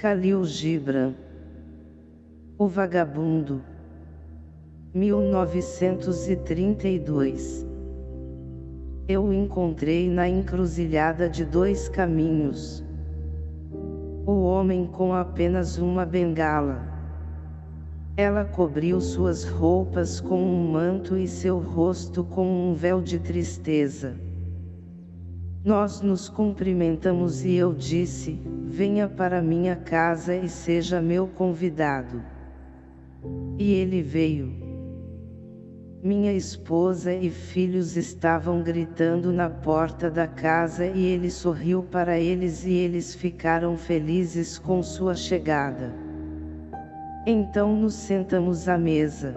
Khalil Gibran O Vagabundo 1932 Eu o encontrei na encruzilhada de dois caminhos. O homem com apenas uma bengala. Ela cobriu suas roupas com um manto e seu rosto com um véu de tristeza. Nós nos cumprimentamos e eu disse, venha para minha casa e seja meu convidado. E ele veio. Minha esposa e filhos estavam gritando na porta da casa e ele sorriu para eles e eles ficaram felizes com sua chegada. Então nos sentamos à mesa.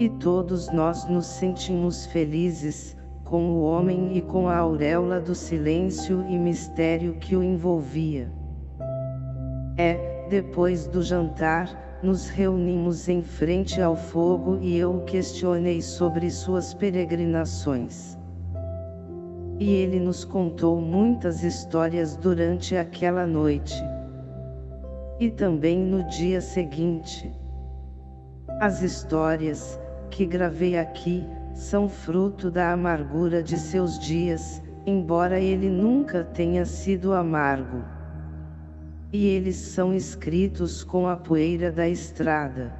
E todos nós nos sentimos felizes, com o homem e com a auréola do silêncio e mistério que o envolvia. É, depois do jantar, nos reunimos em frente ao fogo e eu o questionei sobre suas peregrinações. E ele nos contou muitas histórias durante aquela noite e também no dia seguinte. As histórias, que gravei aqui, são fruto da amargura de seus dias, embora ele nunca tenha sido amargo. E eles são escritos com a poeira da estrada.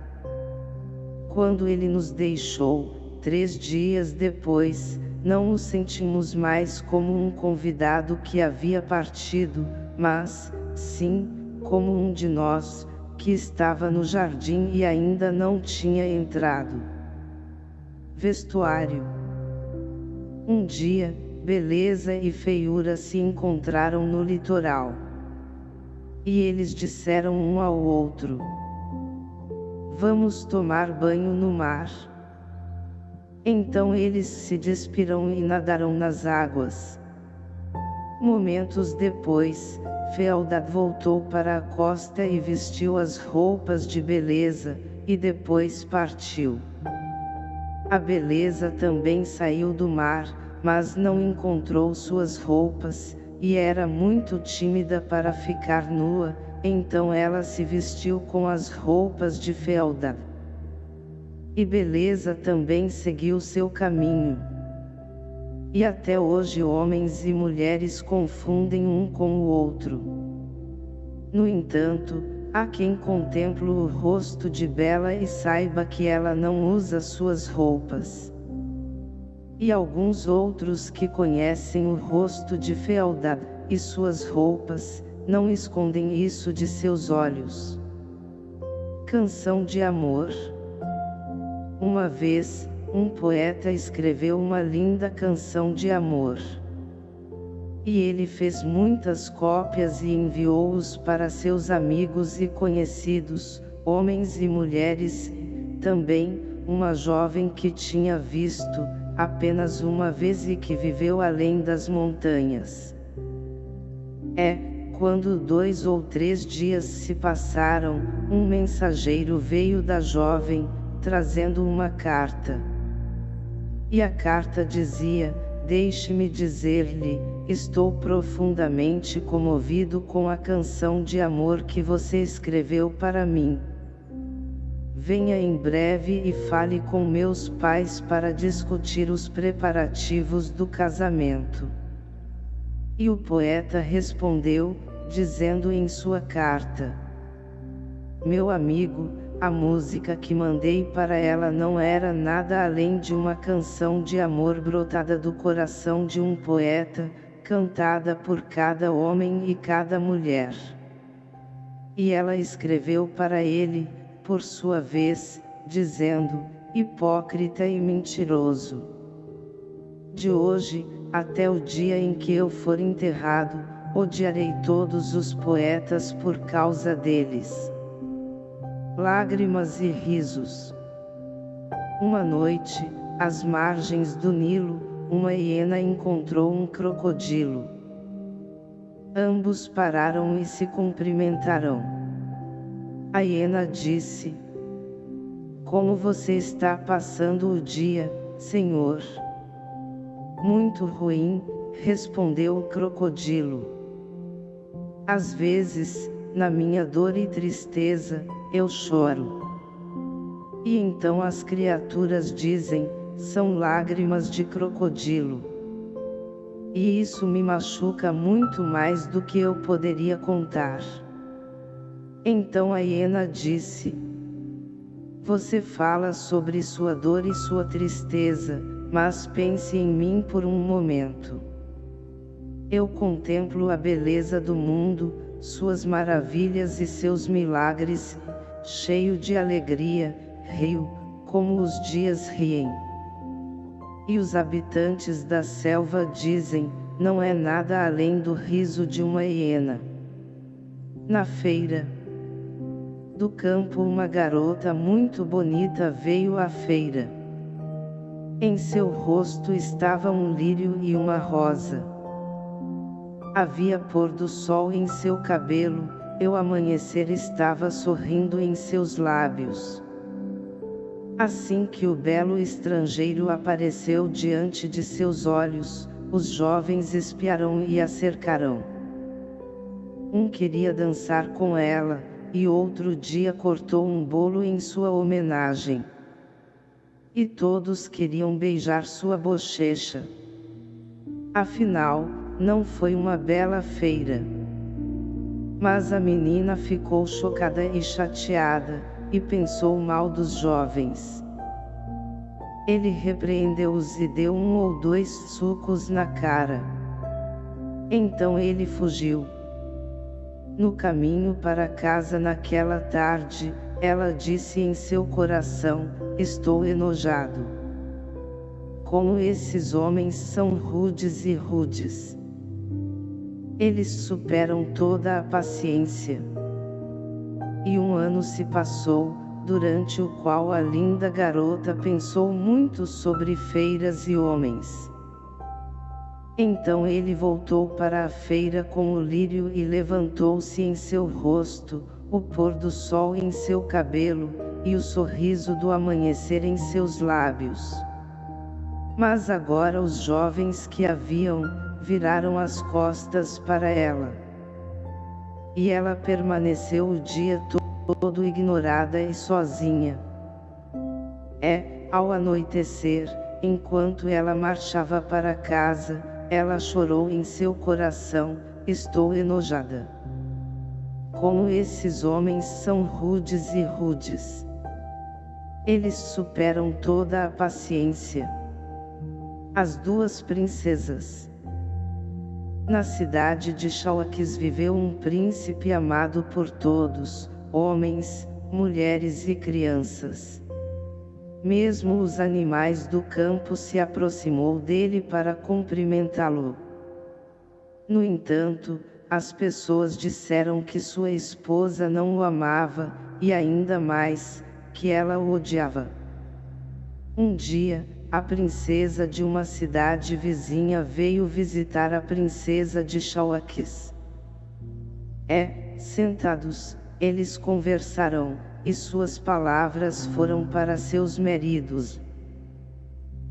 Quando ele nos deixou, três dias depois, não o sentimos mais como um convidado que havia partido, mas, sim, como um de nós, que estava no jardim e ainda não tinha entrado. Vestuário Um dia, beleza e feiura se encontraram no litoral. E eles disseram um ao outro. Vamos tomar banho no mar. Então eles se despiram e nadaram nas águas. Momentos depois, Fealdad voltou para a costa e vestiu as roupas de beleza, e depois partiu. A beleza também saiu do mar, mas não encontrou suas roupas, e era muito tímida para ficar nua, então ela se vestiu com as roupas de Fealdad. E beleza também seguiu seu caminho. E até hoje homens e mulheres confundem um com o outro. No entanto, há quem contemple o rosto de Bela e saiba que ela não usa suas roupas. E alguns outros que conhecem o rosto de Fealdad, e suas roupas, não escondem isso de seus olhos. Canção de Amor Uma vez, um poeta escreveu uma linda canção de amor. E ele fez muitas cópias e enviou-os para seus amigos e conhecidos, homens e mulheres, também, uma jovem que tinha visto, apenas uma vez e que viveu além das montanhas. É, quando dois ou três dias se passaram, um mensageiro veio da jovem, trazendo uma carta. E a carta dizia, deixe-me dizer-lhe, estou profundamente comovido com a canção de amor que você escreveu para mim. Venha em breve e fale com meus pais para discutir os preparativos do casamento. E o poeta respondeu, dizendo em sua carta, Meu amigo, a música que mandei para ela não era nada além de uma canção de amor brotada do coração de um poeta, cantada por cada homem e cada mulher. E ela escreveu para ele, por sua vez, dizendo, hipócrita e mentiroso. De hoje, até o dia em que eu for enterrado, odiarei todos os poetas por causa deles lágrimas e risos. Uma noite, às margens do Nilo, uma hiena encontrou um crocodilo. Ambos pararam e se cumprimentaram. A hiena disse, Como você está passando o dia, senhor? Muito ruim, respondeu o crocodilo. Às vezes, na minha dor e tristeza, eu choro. E então as criaturas dizem, são lágrimas de crocodilo. E isso me machuca muito mais do que eu poderia contar. Então a hiena disse, Você fala sobre sua dor e sua tristeza, mas pense em mim por um momento. Eu contemplo a beleza do mundo, suas maravilhas e seus milagres, cheio de alegria, rio, como os dias riem. E os habitantes da selva dizem, não é nada além do riso de uma hiena. Na feira do campo uma garota muito bonita veio à feira. Em seu rosto estava um lírio e uma rosa. Havia pôr do sol em seu cabelo, e o amanhecer estava sorrindo em seus lábios. Assim que o belo estrangeiro apareceu diante de seus olhos, os jovens espiarão e a cercarão. Um queria dançar com ela, e outro dia cortou um bolo em sua homenagem. E todos queriam beijar sua bochecha. Afinal, não foi uma bela feira. Mas a menina ficou chocada e chateada, e pensou mal dos jovens. Ele repreendeu-os e deu um ou dois sucos na cara. Então ele fugiu. No caminho para casa naquela tarde, ela disse em seu coração, estou enojado. Como esses homens são rudes e rudes. Eles superam toda a paciência. E um ano se passou, durante o qual a linda garota pensou muito sobre feiras e homens. Então ele voltou para a feira com o lírio e levantou-se em seu rosto, o pôr do sol em seu cabelo, e o sorriso do amanhecer em seus lábios. Mas agora os jovens que haviam, viraram as costas para ela. E ela permaneceu o dia todo ignorada e sozinha. É, ao anoitecer, enquanto ela marchava para casa, ela chorou em seu coração, estou enojada. Como esses homens são rudes e rudes. Eles superam toda a paciência. As duas princesas na cidade de Xauaques viveu um príncipe amado por todos, homens, mulheres e crianças. Mesmo os animais do campo se aproximou dele para cumprimentá-lo. No entanto, as pessoas disseram que sua esposa não o amava, e ainda mais, que ela o odiava. Um dia, a princesa de uma cidade vizinha veio visitar a princesa de Chauaques. É, sentados, eles conversaram, e suas palavras foram para seus maridos.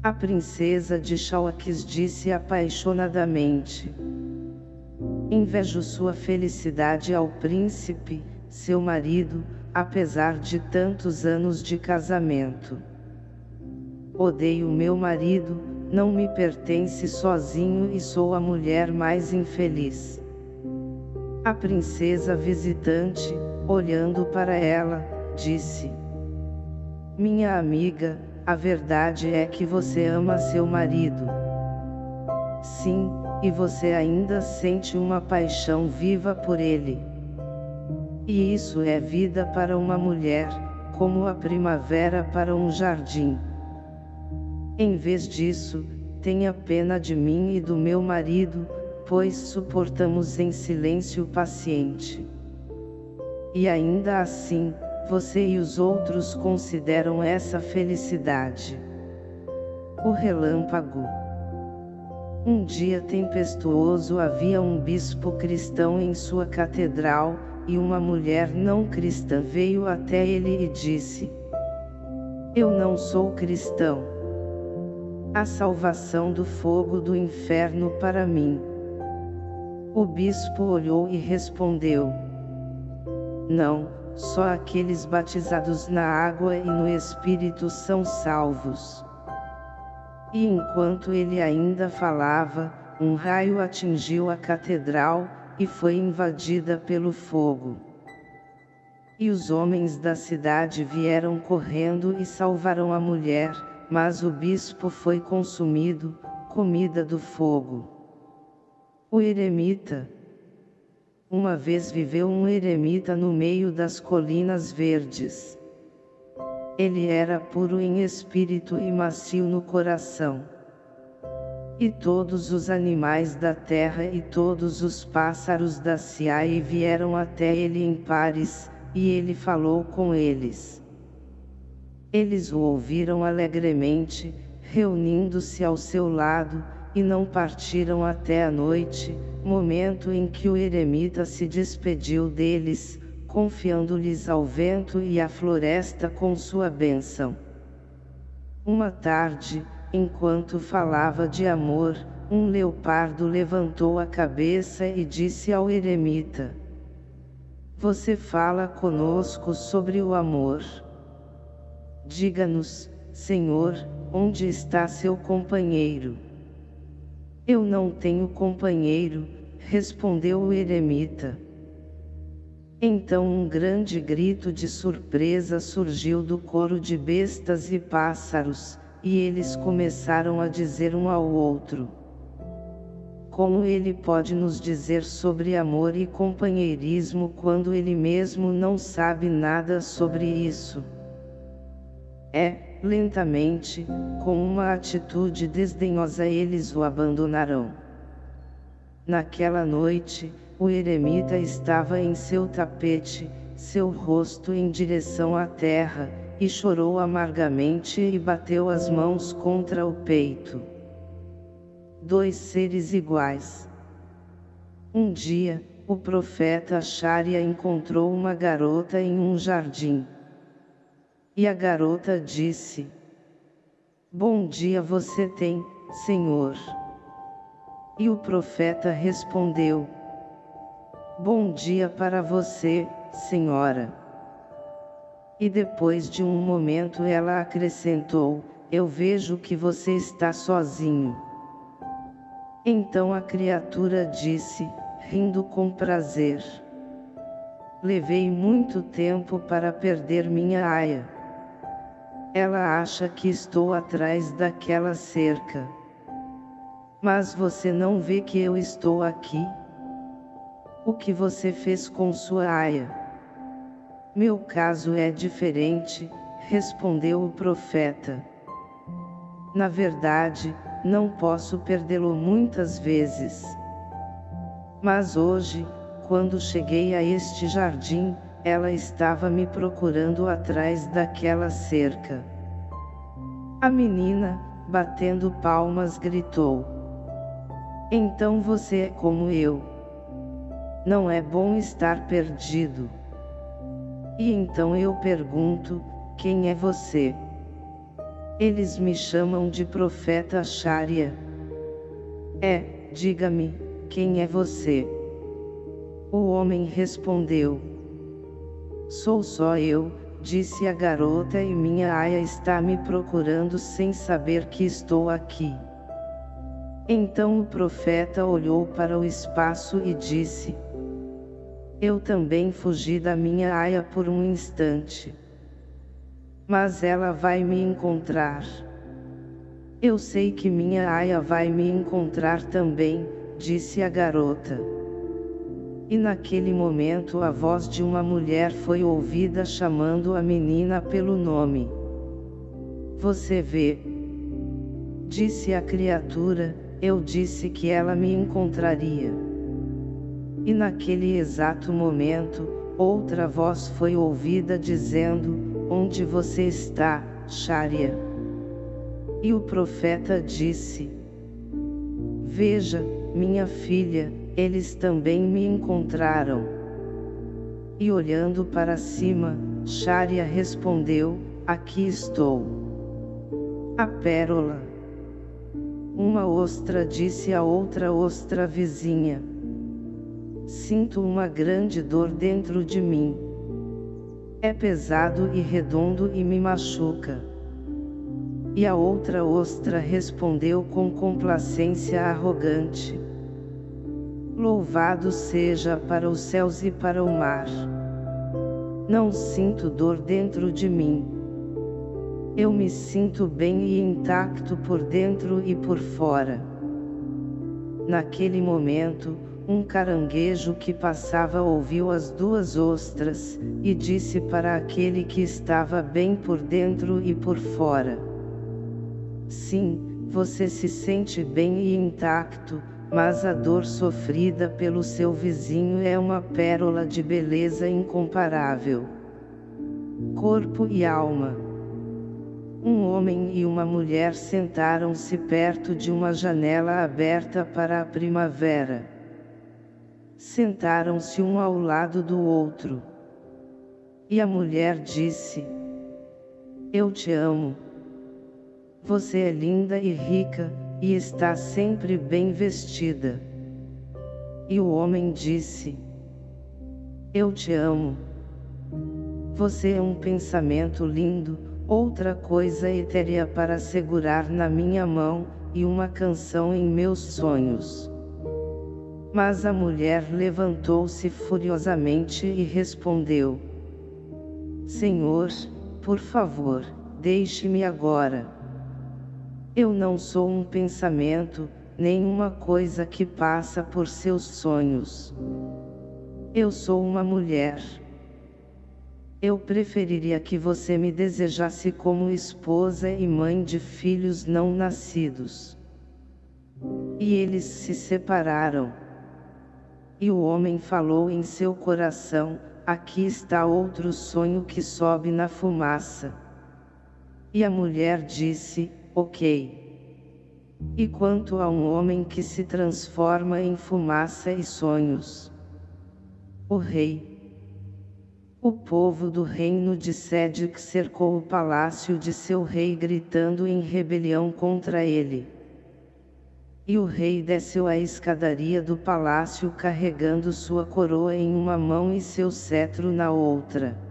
A princesa de Chauaques disse apaixonadamente. Invejo sua felicidade ao príncipe, seu marido, apesar de tantos anos de casamento. Odeio meu marido, não me pertence sozinho e sou a mulher mais infeliz. A princesa visitante, olhando para ela, disse: Minha amiga, a verdade é que você ama seu marido. Sim, e você ainda sente uma paixão viva por ele. E isso é vida para uma mulher, como a primavera para um jardim. Em vez disso, tenha pena de mim e do meu marido, pois suportamos em silêncio paciente. E ainda assim, você e os outros consideram essa felicidade. O relâmpago. Um dia tempestuoso havia um bispo cristão em sua catedral, e uma mulher não cristã veio até ele e disse: Eu não sou cristão a salvação do fogo do inferno para mim. O bispo olhou e respondeu: não, só aqueles batizados na água e no Espírito são salvos. E enquanto ele ainda falava, um raio atingiu a catedral, e foi invadida pelo fogo. E os homens da cidade vieram correndo e salvaram a mulher, mas o bispo foi consumido, comida do fogo. O eremita. Uma vez viveu um eremita no meio das colinas verdes. Ele era puro em espírito e macio no coração. E todos os animais da terra e todos os pássaros da Siai vieram até ele em pares, e ele falou com eles. Eles o ouviram alegremente, reunindo-se ao seu lado, e não partiram até a noite, momento em que o eremita se despediu deles, confiando-lhes ao vento e à floresta com sua bênção. Uma tarde, enquanto falava de amor, um leopardo levantou a cabeça e disse ao eremita, você fala conosco sobre o amor. Diga-nos, Senhor, onde está seu companheiro? Eu não tenho companheiro, respondeu o eremita. Então um grande grito de surpresa surgiu do coro de bestas e pássaros, e eles começaram a dizer um ao outro. Como ele pode nos dizer sobre amor e companheirismo quando ele mesmo não sabe nada sobre isso? É, lentamente, com uma atitude desdenhosa eles o abandonarão. Naquela noite, o eremita estava em seu tapete, seu rosto em direção à terra, e chorou amargamente e bateu as mãos contra o peito dois seres iguais. Um dia, o profeta Sharia encontrou uma garota em um jardim. E a garota disse, Bom dia você tem, Senhor. E o profeta respondeu, Bom dia para você, Senhora. E depois de um momento ela acrescentou, Eu vejo que você está sozinho. Então a criatura disse, rindo com prazer. Levei muito tempo para perder minha aia. Ela acha que estou atrás daquela cerca. Mas você não vê que eu estou aqui? O que você fez com sua aia? Meu caso é diferente, respondeu o profeta. Na verdade, não posso perdê-lo muitas vezes. Mas hoje, quando cheguei a este jardim, ela estava me procurando atrás daquela cerca. A menina, batendo palmas gritou. Então você é como eu. Não é bom estar perdido. E então eu pergunto, quem é você? Eles me chamam de profeta Sharia. É, diga-me, quem é você? O homem respondeu. Sou só eu, disse a garota e minha aia está me procurando sem saber que estou aqui. Então o profeta olhou para o espaço e disse, Eu também fugi da minha aia por um instante mas ela vai me encontrar. Eu sei que minha aia vai me encontrar também, disse a garota. E naquele momento a voz de uma mulher foi ouvida chamando a menina pelo nome. Você vê? Disse a criatura, eu disse que ela me encontraria. E naquele exato momento, outra voz foi ouvida dizendo, Onde você está, Sharia? E o profeta disse, Veja, minha filha, eles também me encontraram. E olhando para cima, Sharia respondeu, aqui estou. A pérola. Uma ostra disse a outra ostra vizinha. Sinto uma grande dor dentro de mim. É pesado e redondo e me machuca. E a outra ostra respondeu com complacência arrogante. Louvado seja para os céus e para o mar. Não sinto dor dentro de mim. Eu me sinto bem e intacto por dentro e por fora. Naquele momento, um caranguejo que passava ouviu as duas ostras, e disse para aquele que estava bem por dentro e por fora. Sim, você se sente bem e intacto, mas a dor sofrida pelo seu vizinho é uma pérola de beleza incomparável. Corpo e alma. Um homem e uma mulher sentaram-se perto de uma janela aberta para a primavera. Sentaram-se um ao lado do outro. E a mulher disse: Eu te amo. Você é linda e rica, e está sempre bem vestida. E o homem disse: Eu te amo. Você é um pensamento lindo, outra coisa etérea para segurar na minha mão, e uma canção em meus sonhos. Mas a mulher levantou-se furiosamente e respondeu: Senhor, por favor, deixe-me agora. Eu não sou um pensamento, nem uma coisa que passa por seus sonhos. Eu sou uma mulher. Eu preferiria que você me desejasse como esposa e mãe de filhos não nascidos. E eles se separaram. E o homem falou em seu coração, aqui está outro sonho que sobe na fumaça. E a mulher disse, ok. E quanto a um homem que se transforma em fumaça e sonhos? O rei. O povo do reino de Sédic cercou o palácio de seu rei gritando em rebelião contra ele. E o rei desceu a escadaria do palácio carregando sua coroa em uma mão e seu cetro na outra.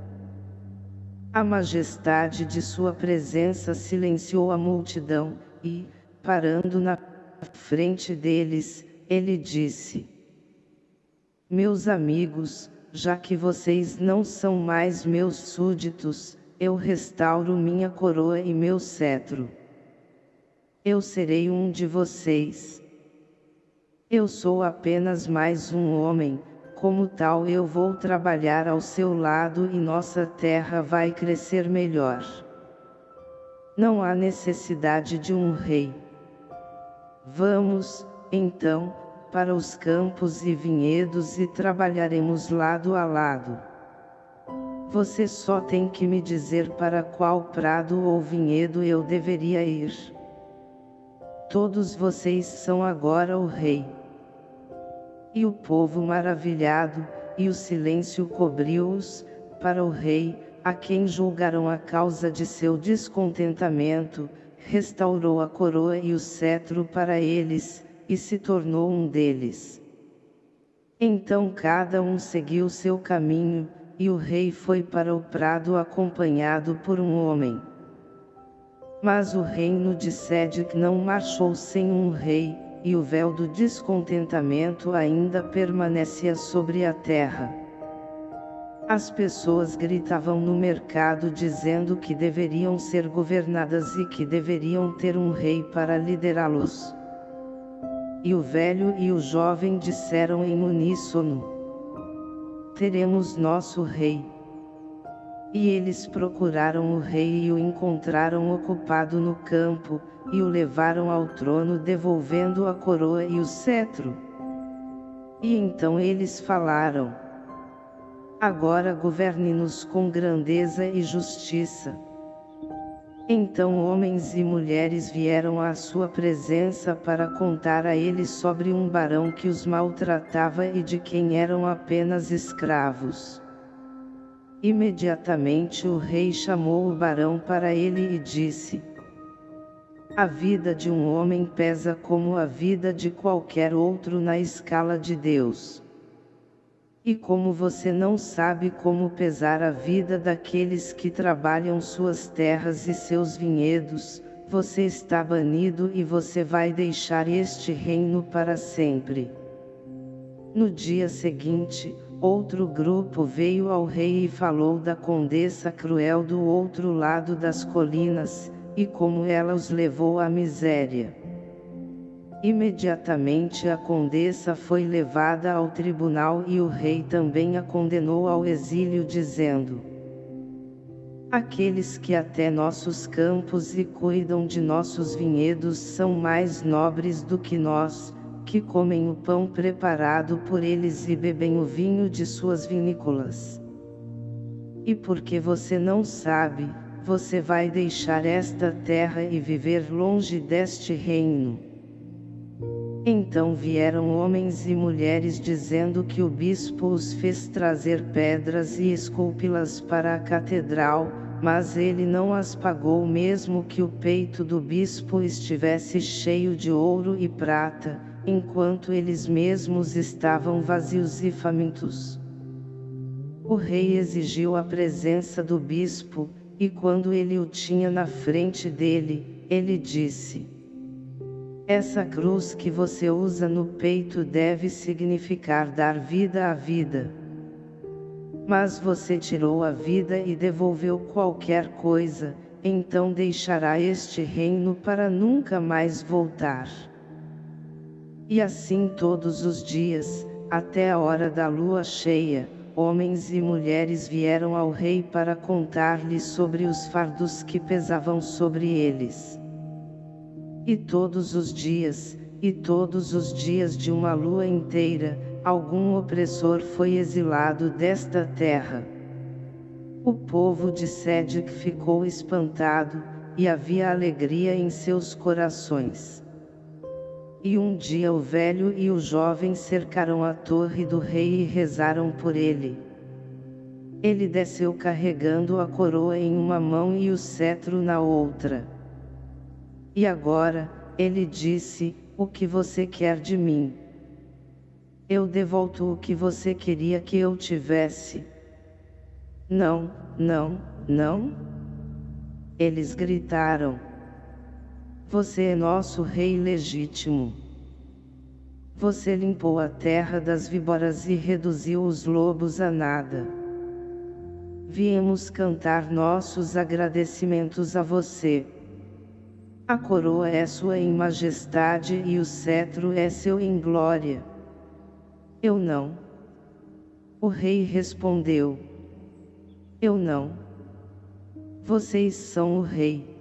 A majestade de sua presença silenciou a multidão, e, parando na frente deles, ele disse: Meus amigos, já que vocês não são mais meus súditos, eu restauro minha coroa e meu cetro. Eu serei um de vocês. Eu sou apenas mais um homem, como tal eu vou trabalhar ao seu lado e nossa terra vai crescer melhor. Não há necessidade de um rei. Vamos, então, para os campos e vinhedos e trabalharemos lado a lado. Você só tem que me dizer para qual prado ou vinhedo eu deveria ir. Todos vocês são agora o rei. E o povo maravilhado, e o silêncio cobriu-os, para o rei, a quem julgaram a causa de seu descontentamento, restaurou a coroa e o cetro para eles, e se tornou um deles. Então cada um seguiu seu caminho, e o rei foi para o prado acompanhado por um homem. Mas o reino de Sédic não marchou sem um rei, e o véu do descontentamento ainda permanecia sobre a terra. As pessoas gritavam no mercado dizendo que deveriam ser governadas e que deveriam ter um rei para liderá-los. E o velho e o jovem disseram em uníssono: Teremos nosso rei. E eles procuraram o rei e o encontraram ocupado no campo, e o levaram ao trono devolvendo a coroa e o cetro. E então eles falaram: Agora governe-nos com grandeza e justiça. Então homens e mulheres vieram à sua presença para contar a ele sobre um barão que os maltratava e de quem eram apenas escravos. Imediatamente o rei chamou o barão para ele e disse, A vida de um homem pesa como a vida de qualquer outro na escala de Deus. E como você não sabe como pesar a vida daqueles que trabalham suas terras e seus vinhedos, você está banido e você vai deixar este reino para sempre. No dia seguinte, outro grupo veio ao rei e falou da condessa cruel do outro lado das colinas, e como ela os levou à miséria. Imediatamente a condessa foi levada ao tribunal e o rei também a condenou ao exílio dizendo Aqueles que até nossos campos e cuidam de nossos vinhedos são mais nobres do que nós, que comem o pão preparado por eles e bebem o vinho de suas vinícolas. E porque você não sabe, você vai deixar esta terra e viver longe deste reino. Então vieram homens e mulheres dizendo que o bispo os fez trazer pedras e esculpi-las para a catedral, mas ele não as pagou mesmo que o peito do bispo estivesse cheio de ouro e prata, enquanto eles mesmos estavam vazios e famintos. O rei exigiu a presença do bispo, e quando ele o tinha na frente dele, ele disse, Essa cruz que você usa no peito deve significar dar vida à vida. Mas você tirou a vida e devolveu qualquer coisa, então deixará este reino para nunca mais voltar. E assim todos os dias, até a hora da lua cheia, homens e mulheres vieram ao rei para contar-lhe sobre os fardos que pesavam sobre eles. E todos os dias, e todos os dias de uma lua inteira, algum opressor foi exilado desta terra. O povo de Sédic ficou espantado, e havia alegria em seus corações. E um dia o velho e o jovem cercaram a torre do rei e rezaram por ele. Ele desceu carregando a coroa em uma mão e o cetro na outra. E agora, ele disse, o que você quer de mim? Eu devolto o que você queria que eu tivesse. Não, não, não. Eles gritaram. Você é nosso rei legítimo. Você limpou a terra das víboras e reduziu os lobos a nada. Viemos cantar nossos agradecimentos a você. A coroa é sua em majestade e o cetro é seu em glória. Eu não. O rei respondeu. Eu não. Vocês são o rei.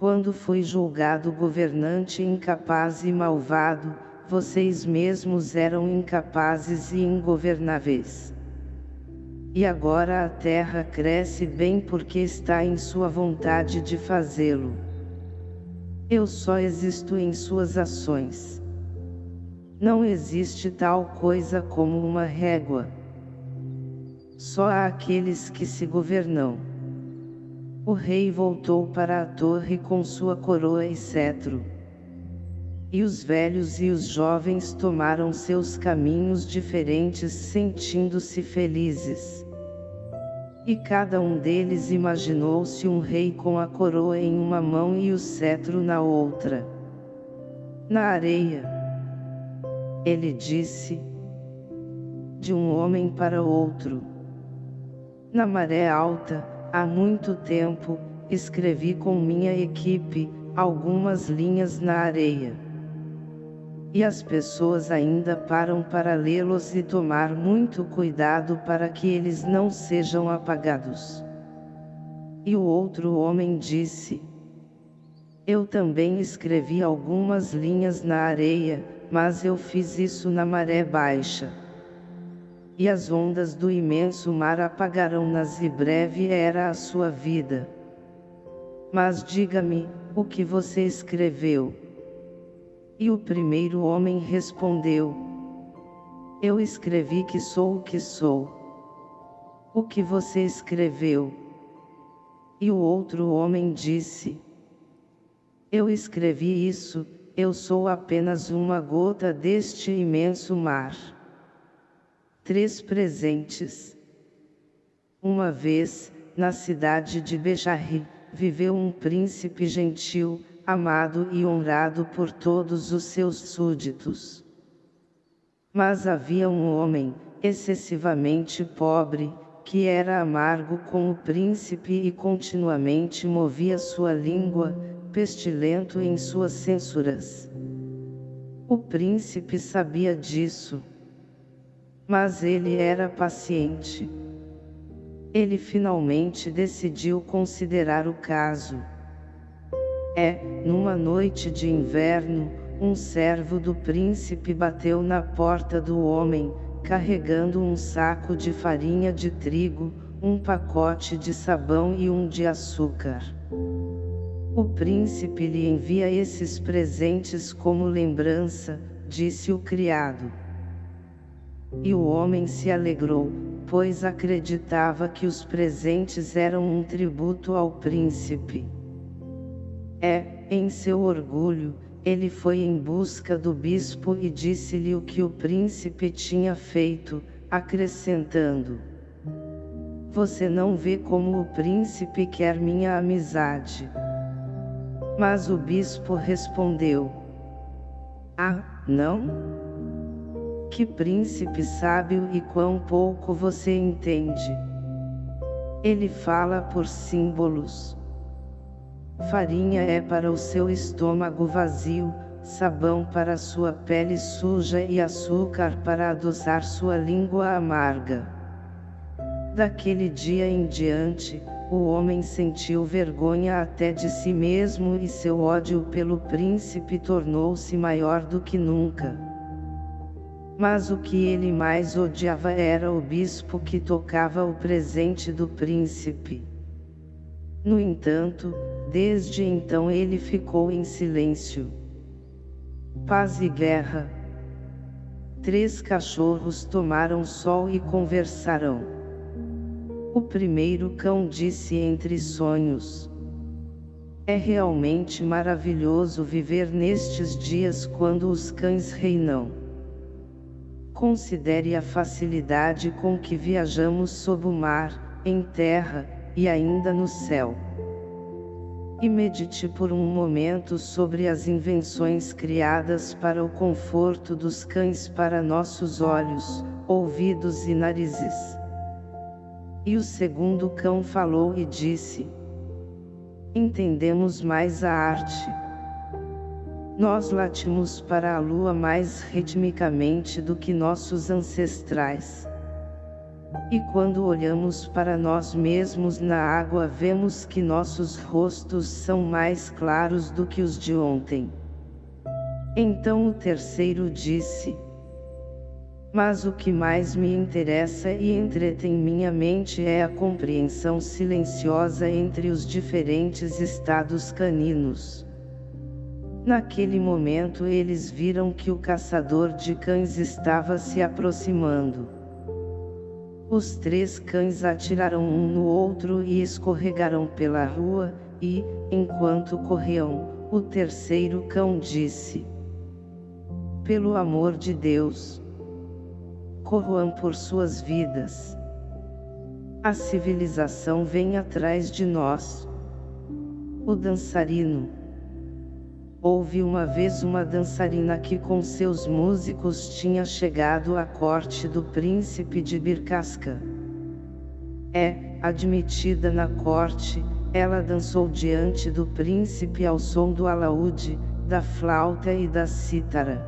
Quando fui julgado governante incapaz e malvado, vocês mesmos eram incapazes e ingovernáveis. E agora a terra cresce bem porque está em sua vontade de fazê-lo. Eu só existo em suas ações. Não existe tal coisa como uma régua. Só há aqueles que se governam. O rei voltou para a torre com sua coroa e cetro. E os velhos e os jovens tomaram seus caminhos diferentes sentindo-se felizes. E cada um deles imaginou-se um rei com a coroa em uma mão e o cetro na outra. Na areia. Ele disse. De um homem para outro. Na maré alta, Há muito tempo, escrevi com minha equipe, algumas linhas na areia. E as pessoas ainda param para lê-los e tomar muito cuidado para que eles não sejam apagados. E o outro homem disse, Eu também escrevi algumas linhas na areia, mas eu fiz isso na maré baixa e as ondas do imenso mar apagarão-nas e breve era a sua vida. Mas diga-me, o que você escreveu? E o primeiro homem respondeu, Eu escrevi que sou o que sou. O que você escreveu? E o outro homem disse, Eu escrevi isso, eu sou apenas uma gota deste imenso mar. Três presentes. Uma vez, na cidade de Bejarri, viveu um príncipe gentil, amado e honrado por todos os seus súditos. Mas havia um homem, excessivamente pobre, que era amargo com o príncipe e continuamente movia sua língua, pestilento em suas censuras. O príncipe sabia disso. Mas ele era paciente. Ele finalmente decidiu considerar o caso. É, numa noite de inverno, um servo do príncipe bateu na porta do homem, carregando um saco de farinha de trigo, um pacote de sabão e um de açúcar. O príncipe lhe envia esses presentes como lembrança, disse o criado. E o homem se alegrou, pois acreditava que os presentes eram um tributo ao príncipe. É, em seu orgulho, ele foi em busca do bispo e disse-lhe o que o príncipe tinha feito, acrescentando: Você não vê como o príncipe quer minha amizade. Mas o bispo respondeu: Ah, não? Que príncipe sábio e quão pouco você entende. Ele fala por símbolos. Farinha é para o seu estômago vazio, sabão para sua pele suja e açúcar para adoçar sua língua amarga. Daquele dia em diante, o homem sentiu vergonha até de si mesmo e seu ódio pelo príncipe tornou-se maior do que nunca. Mas o que ele mais odiava era o bispo que tocava o presente do príncipe. No entanto, desde então ele ficou em silêncio. Paz e guerra. Três cachorros tomaram sol e conversaram. O primeiro cão disse entre sonhos. É realmente maravilhoso viver nestes dias quando os cães reinam. Considere a facilidade com que viajamos sob o mar, em terra, e ainda no céu. E medite por um momento sobre as invenções criadas para o conforto dos cães para nossos olhos, ouvidos e narizes. E o segundo cão falou e disse: Entendemos mais a arte. Nós latimos para a lua mais ritmicamente do que nossos ancestrais. E quando olhamos para nós mesmos na água vemos que nossos rostos são mais claros do que os de ontem. Então o terceiro disse, mas o que mais me interessa e entretém minha mente é a compreensão silenciosa entre os diferentes estados caninos. Naquele momento eles viram que o caçador de cães estava se aproximando. Os três cães atiraram um no outro e escorregaram pela rua, e, enquanto corriam, o terceiro cão disse: Pelo amor de Deus! Corram por suas vidas. A civilização vem atrás de nós. O dançarino Houve uma vez uma dançarina que com seus músicos tinha chegado à corte do príncipe de Birkasca. É, admitida na corte, ela dançou diante do príncipe ao som do alaúde, da flauta e da cítara.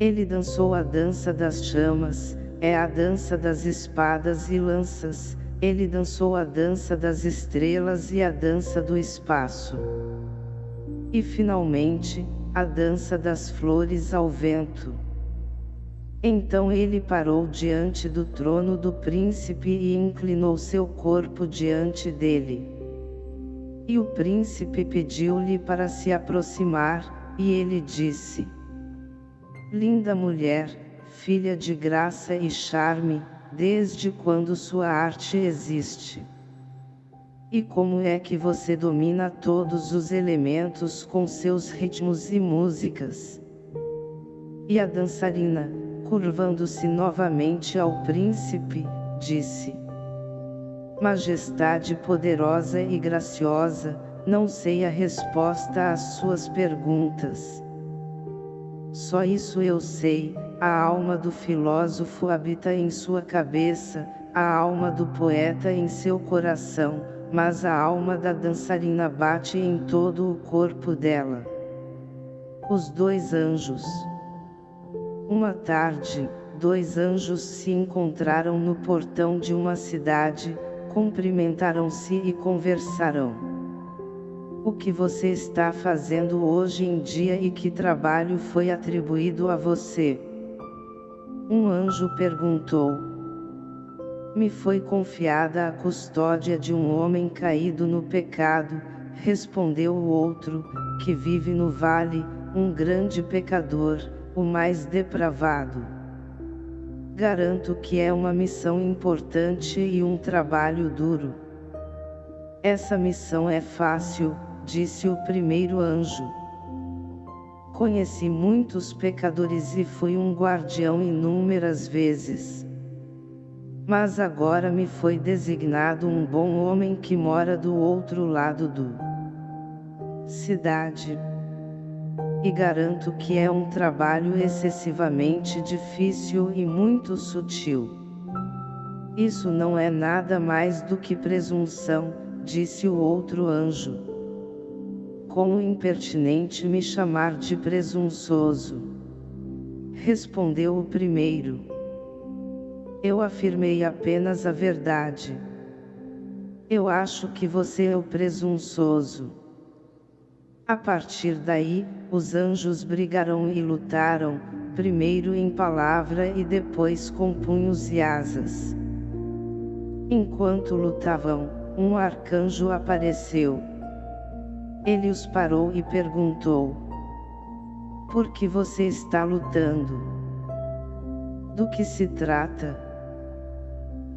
Ele dançou a dança das chamas, é a dança das espadas e lanças, ele dançou a dança das estrelas e a dança do espaço. E finalmente, a dança das flores ao vento. Então ele parou diante do trono do príncipe e inclinou seu corpo diante dele. E o príncipe pediu-lhe para se aproximar, e ele disse: Linda mulher, filha de graça e charme, desde quando sua arte existe? E como é que você domina todos os elementos com seus ritmos e músicas? E a dançarina, curvando-se novamente ao príncipe, disse: Majestade poderosa e graciosa, não sei a resposta às suas perguntas. Só isso eu sei, a alma do filósofo habita em sua cabeça, a alma do poeta em seu coração, mas a alma da dançarina bate em todo o corpo dela. Os dois anjos. Uma tarde, dois anjos se encontraram no portão de uma cidade, cumprimentaram-se e conversaram. O que você está fazendo hoje em dia e que trabalho foi atribuído a você? Um anjo perguntou. Me foi confiada a custódia de um homem caído no pecado, respondeu o outro, que vive no vale, um grande pecador, o mais depravado. Garanto que é uma missão importante e um trabalho duro. Essa missão é fácil, disse o primeiro anjo. Conheci muitos pecadores e fui um guardião inúmeras vezes. Mas agora me foi designado um bom homem que mora do outro lado do cidade. E garanto que é um trabalho excessivamente difícil e muito sutil. Isso não é nada mais do que presunção, disse o outro anjo como impertinente me chamar de presunçoso. Respondeu o primeiro. Eu afirmei apenas a verdade. Eu acho que você é o presunçoso. A partir daí, os anjos brigaram e lutaram, primeiro em palavra e depois com punhos e asas. Enquanto lutavam, um arcanjo apareceu. Ele os parou e perguntou: Por que você está lutando? Do que se trata?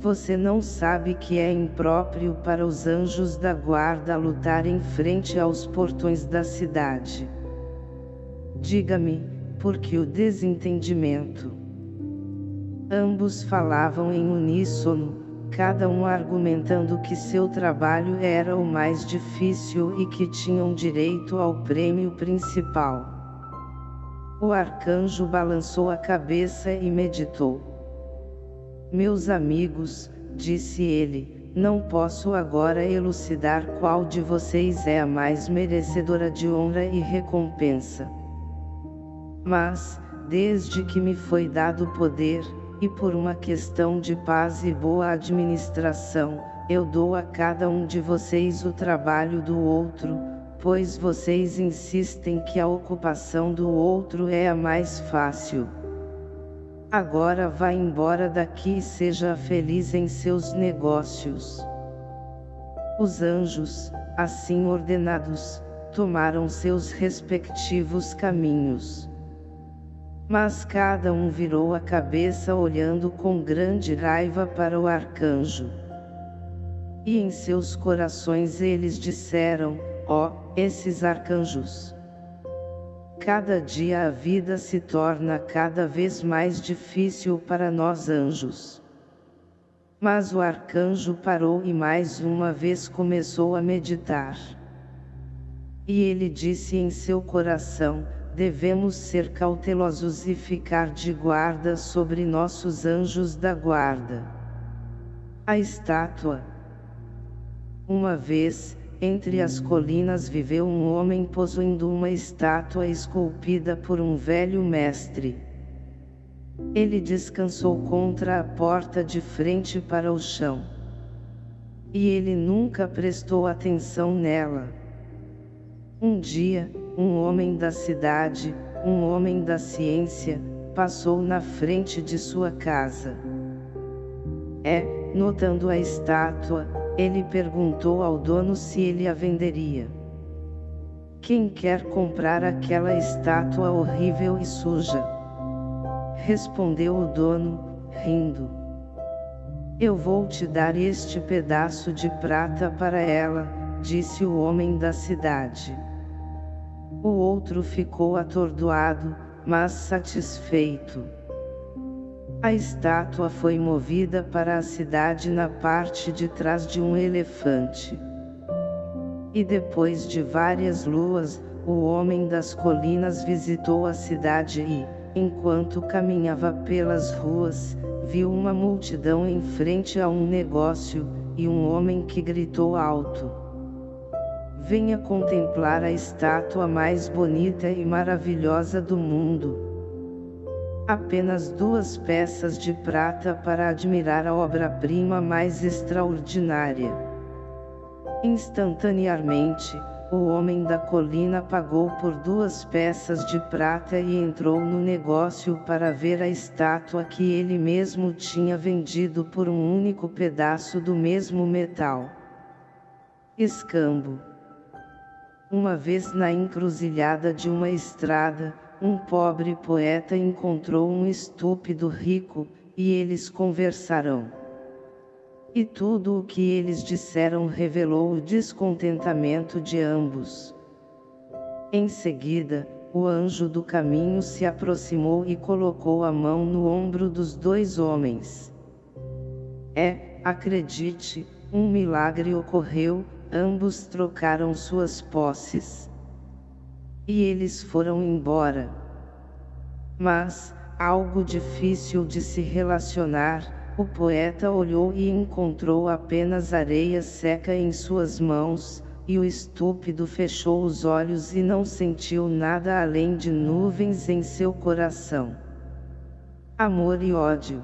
Você não sabe que é impróprio para os anjos da guarda lutar em frente aos portões da cidade. Diga-me, por que o desentendimento? Ambos falavam em uníssono, cada um argumentando que seu trabalho era o mais difícil e que tinham direito ao prêmio principal. O arcanjo balançou a cabeça e meditou. Meus amigos, disse ele, não posso agora elucidar qual de vocês é a mais merecedora de honra e recompensa. Mas, desde que me foi dado poder, e por uma questão de paz e boa administração, eu dou a cada um de vocês o trabalho do outro, pois vocês insistem que a ocupação do outro é a mais fácil. Agora vá embora daqui e seja feliz em seus negócios. Os anjos, assim ordenados, tomaram seus respectivos caminhos. Mas cada um virou a cabeça olhando com grande raiva para o arcanjo. E em seus corações eles disseram, ó, oh, esses arcanjos. Cada dia a vida se torna cada vez mais difícil para nós anjos. Mas o arcanjo parou e mais uma vez começou a meditar. E ele disse em seu coração, devemos ser cautelosos e ficar de guarda sobre nossos anjos da guarda. A estátua Uma vez, entre as colinas viveu um homem possuindo uma estátua esculpida por um velho mestre. Ele descansou contra a porta de frente para o chão. E ele nunca prestou atenção nela. Um dia, um homem da cidade, um homem da ciência, passou na frente de sua casa. É, notando a estátua, ele perguntou ao dono se ele a venderia. Quem quer comprar aquela estátua horrível e suja? Respondeu o dono, rindo. Eu vou te dar este pedaço de prata para ela, disse o homem da cidade. O outro ficou atordoado, mas satisfeito. A estátua foi movida para a cidade na parte de trás de um elefante. E depois de várias luas, o homem das colinas visitou a cidade e, enquanto caminhava pelas ruas, viu uma multidão em frente a um negócio, e um homem que gritou alto. Venha contemplar a estátua mais bonita e maravilhosa do mundo. Apenas duas peças de prata para admirar a obra-prima mais extraordinária. Instantaneamente, o homem da colina pagou por duas peças de prata e entrou no negócio para ver a estátua que ele mesmo tinha vendido por um único pedaço do mesmo metal. Escambo Uma vez na encruzilhada de uma estrada, um pobre poeta encontrou um estúpido rico, e eles conversaram. E tudo o que eles disseram revelou o descontentamento de ambos. Em seguida, o anjo do caminho se aproximou e colocou a mão no ombro dos dois homens. É, acredite, um milagre ocorreu, ambos trocaram suas posses. E eles foram embora. Mas, algo difícil de se relacionar, o poeta olhou e encontrou apenas areia seca em suas mãos, e o estúpido fechou os olhos e não sentiu nada além de nuvens em seu coração. Amor e ódio.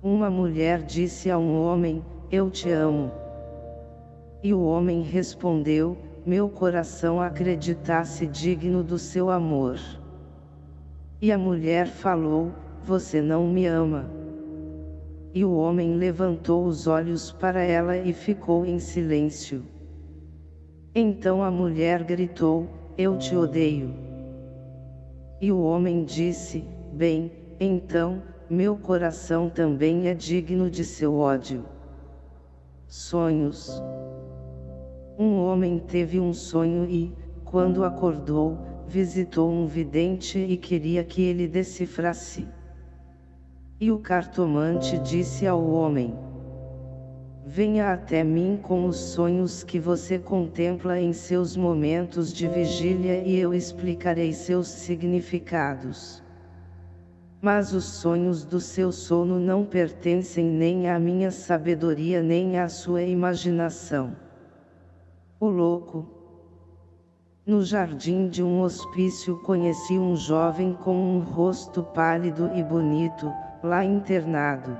Uma mulher disse a um homem, eu te amo. E o homem respondeu, meu coração acreditasse digno do seu amor. E a mulher falou, você não me ama. E o homem levantou os olhos para ela e ficou em silêncio. Então a mulher gritou, eu te odeio. E o homem disse, bem, então, meu coração também é digno de seu ódio. Sonhos Um homem teve um sonho e, quando acordou, visitou um vidente e queria que ele decifrasse. E o cartomante disse ao homem, Venha até mim com os sonhos que você contempla em seus momentos de vigília e eu explicarei seus significados. Mas os sonhos do seu sono não pertencem nem à minha sabedoria nem à sua imaginação. O louco. No jardim de um hospício conheci um jovem com um rosto pálido e bonito, lá internado.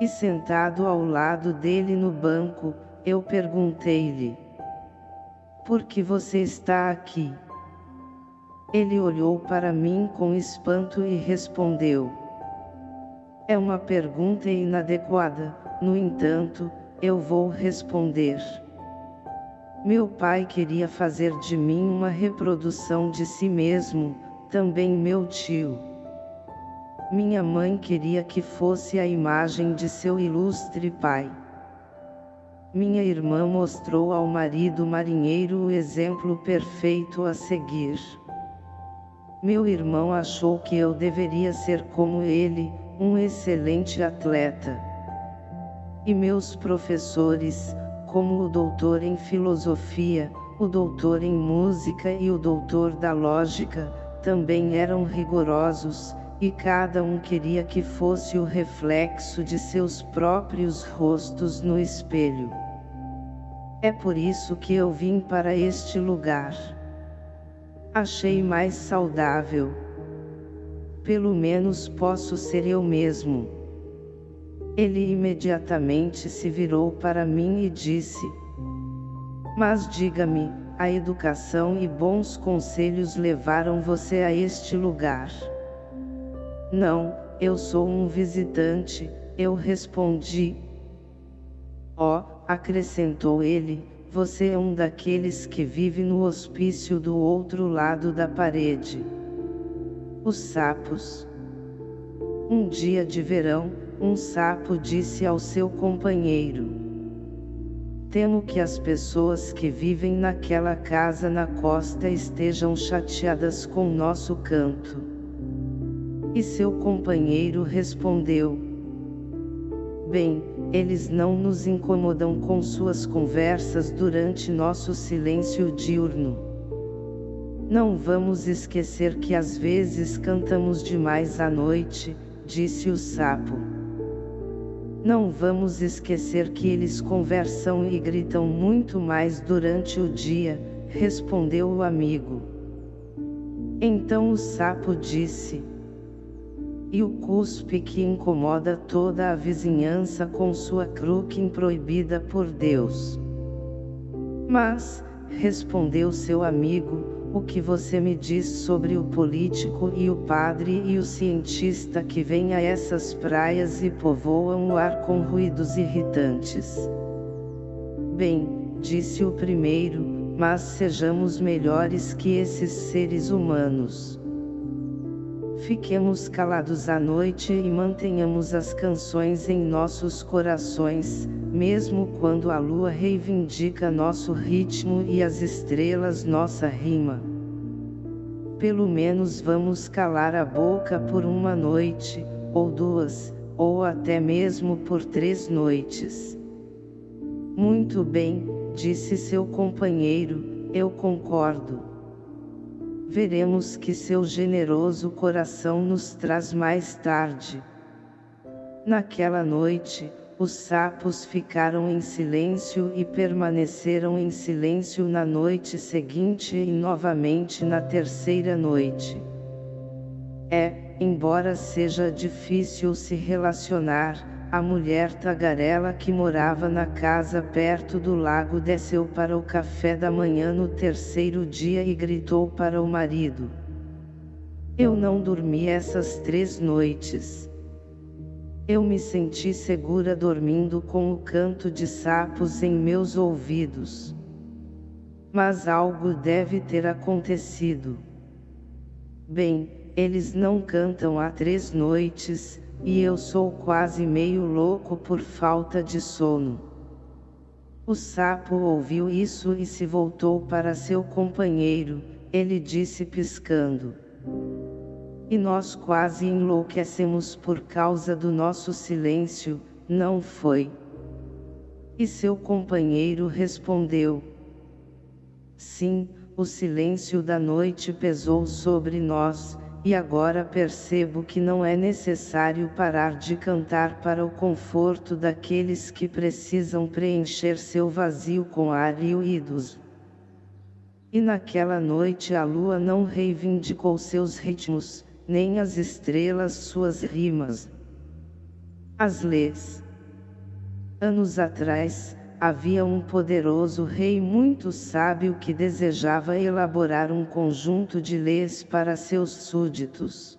E sentado ao lado dele no banco, eu perguntei-lhe: Por que você está aqui? Ele olhou para mim com espanto e respondeu: É uma pergunta inadequada, no entanto, eu vou responder. Meu pai queria fazer de mim uma reprodução de si mesmo, também meu tio. Minha mãe queria que fosse a imagem de seu ilustre pai. Minha irmã mostrou ao marido marinheiro o exemplo perfeito a seguir. Meu irmão achou que eu deveria ser como ele, um excelente atleta. E meus professores, como o doutor em filosofia, o doutor em música e o doutor da lógica, também eram rigorosos, e cada um queria que fosse o reflexo de seus próprios rostos no espelho. É por isso que eu vim para este lugar. Achei mais saudável. Pelo menos posso ser eu mesmo. Ele imediatamente se virou para mim e disse, Mas diga-me, a educação e bons conselhos levaram você a este lugar. Não, eu sou um visitante, eu respondi. Oh, acrescentou ele, você é um daqueles que vive no hospício do outro lado da parede. Os sapos. Um dia de verão, um sapo disse ao seu companheiro. Temo que as pessoas que vivem naquela casa na costa estejam chateadas com nosso canto. E seu companheiro respondeu, Bem, eles não nos incomodam com suas conversas durante nosso silêncio diurno. Não vamos esquecer que às vezes cantamos demais à noite, disse o sapo. Não vamos esquecer que eles conversam e gritam muito mais durante o dia, respondeu o amigo. Então o sapo disse, e o cuspe que incomoda toda a vizinhança com sua cruquim proibida por Deus. Mas, respondeu seu amigo, o que você me diz sobre o político e o padre e o cientista que vêm a essas praias e povoam o ar com ruídos irritantes? Bem, disse o primeiro, mas sejamos melhores que esses seres humanos. Fiquemos calados à noite e mantenhamos as canções em nossos corações, mesmo quando a lua reivindica nosso ritmo e as estrelas nossa rima. Pelo menos vamos calar a boca por uma noite, ou duas, ou até mesmo por três noites. Muito bem, disse seu companheiro, eu concordo veremos que seu generoso coração nos traz mais tarde. Naquela noite, os sapos ficaram em silêncio e permaneceram em silêncio na noite seguinte e novamente na terceira noite. É, embora seja difícil se relacionar, a mulher tagarela que morava na casa perto do lago desceu para o café da manhã no terceiro dia e gritou para o marido. Eu não dormi essas três noites. Eu me senti segura dormindo com o canto de sapos em meus ouvidos. Mas algo deve ter acontecido. Bem, eles não cantam há três noites, e eu sou quase meio louco por falta de sono. O sapo ouviu isso e se voltou para seu companheiro, ele disse piscando. E nós quase enlouquecemos por causa do nosso silêncio, não foi? E seu companheiro respondeu. Sim, o silêncio da noite pesou sobre nós, e agora percebo que não é necessário parar de cantar para o conforto daqueles que precisam preencher seu vazio com ar e ruídos. E naquela noite a lua não reivindicou seus ritmos, nem as estrelas suas rimas. As leis. Anos atrás, havia um poderoso rei muito sábio que desejava elaborar um conjunto de leis para seus súditos.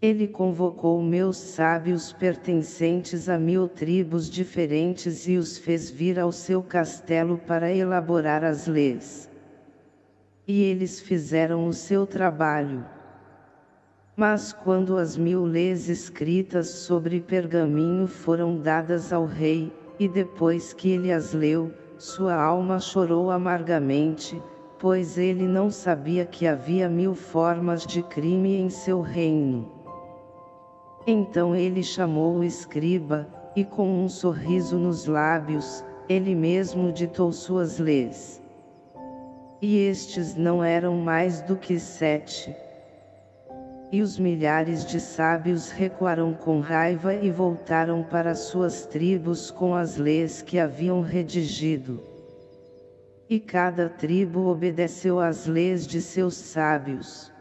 Ele convocou meus sábios pertencentes a mil tribos diferentes e os fez vir ao seu castelo para elaborar as leis. E eles fizeram o seu trabalho. Mas quando as mil leis escritas sobre pergaminho foram dadas ao rei, e depois que ele as leu, sua alma chorou amargamente, pois ele não sabia que havia mil formas de crime em seu reino. Então ele chamou o escriba, e com um sorriso nos lábios, ele mesmo ditou suas leis. E estes não eram mais do que sete. E os milhares de sábios recuaram com raiva e voltaram para suas tribos com as leis que haviam redigido. E cada tribo obedeceu às leis de seus sábios.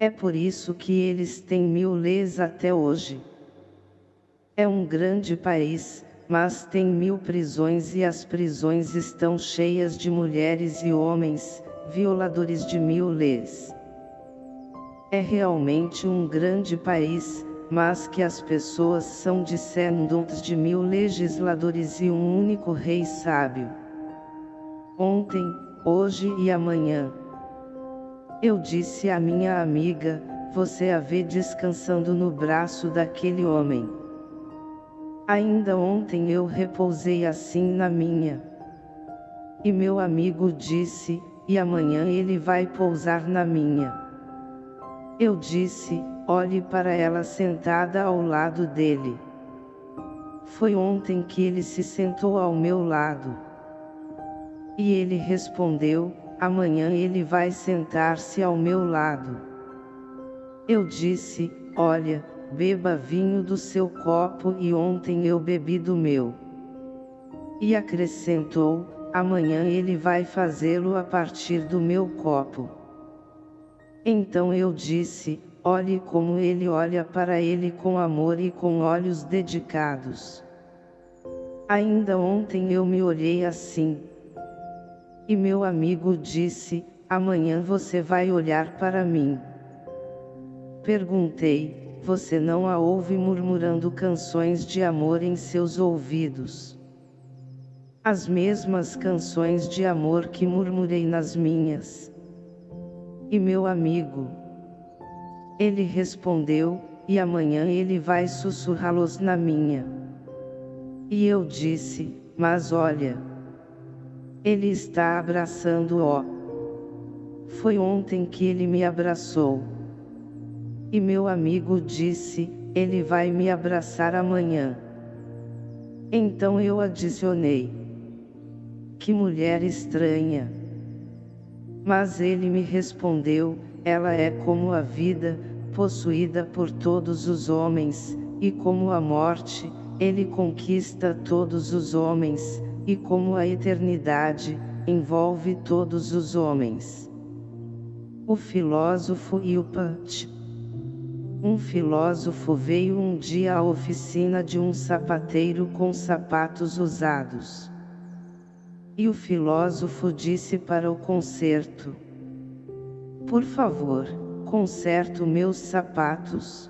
É por isso que eles têm mil leis até hoje. É um grande país, mas tem mil prisões e as prisões estão cheias de mulheres e homens, violadores de mil leis. É realmente um grande país, mas que as pessoas são descendentes de mil legisladores e um único rei sábio. Ontem, hoje e amanhã. Eu disse à minha amiga, você a vê descansando no braço daquele homem. Ainda ontem eu repousei assim na minha. E meu amigo disse, e amanhã ele vai pousar na minha. Eu disse, olhe para ela sentada ao lado dele. Foi ontem que ele se sentou ao meu lado. E ele respondeu, amanhã ele vai sentar-se ao meu lado. Eu disse, olha, beba vinho do seu copo e ontem eu bebi do meu. E acrescentou, amanhã ele vai fazê-lo a partir do meu copo. Então eu disse, olhe como ele olha para ele com amor e com olhos dedicados. Ainda ontem eu me olhei assim. E meu amigo disse, amanhã você vai olhar para mim. Perguntei, você não a ouve murmurando canções de amor em seus ouvidos? As mesmas canções de amor que murmurei nas minhas. E meu amigo? Ele respondeu, e amanhã ele vai sussurrá-los na minha. E eu disse, mas olha. Ele está abraçando-o. Foi ontem que ele me abraçou. E meu amigo disse, ele vai me abraçar amanhã. Então eu adicionei. Que mulher estranha. Mas ele me respondeu, ela é como a vida, possuída por todos os homens, e como a morte, ele conquista todos os homens, e como a eternidade, envolve todos os homens. O filósofo Punch um filósofo veio um dia à oficina de um sapateiro com sapatos usados. E o filósofo disse para o concerto: Por favor, conserto meus sapatos.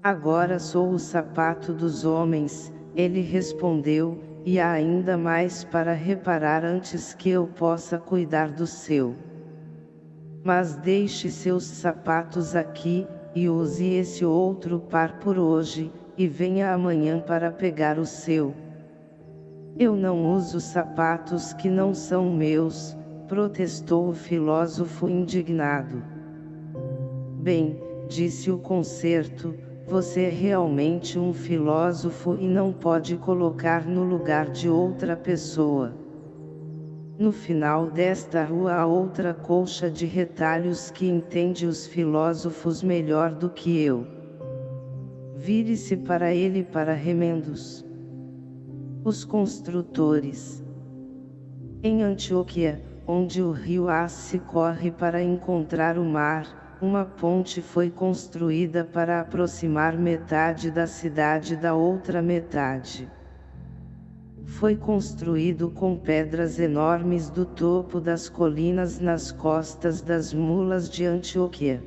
Agora sou o sapato dos homens, ele respondeu, e há ainda mais para reparar antes que eu possa cuidar do seu. Mas deixe seus sapatos aqui, e use esse outro par por hoje, e venha amanhã para pegar o seu. Eu não uso sapatos que não são meus, protestou o filósofo indignado. Bem, disse o concerto, você é realmente um filósofo e não pode colocar no lugar de outra pessoa. No final desta rua há outra colcha de retalhos que entende os filósofos melhor do que eu. Vire-se para ele para remendos. Os construtores. Em Antioquia, onde o rio Assi corre para encontrar o mar, uma ponte foi construída para aproximar metade da cidade da outra metade foi construído com pedras enormes do topo das colinas nas costas das mulas de Antioquia.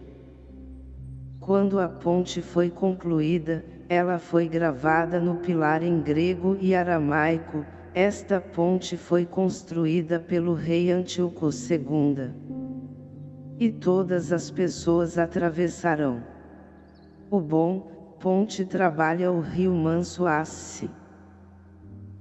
Quando a ponte foi concluída, ela foi gravada no pilar em grego e aramaico, esta ponte foi construída pelo rei Antíoco II. E todas as pessoas atravessarão. O bom, ponte trabalha o rio Manso Assi.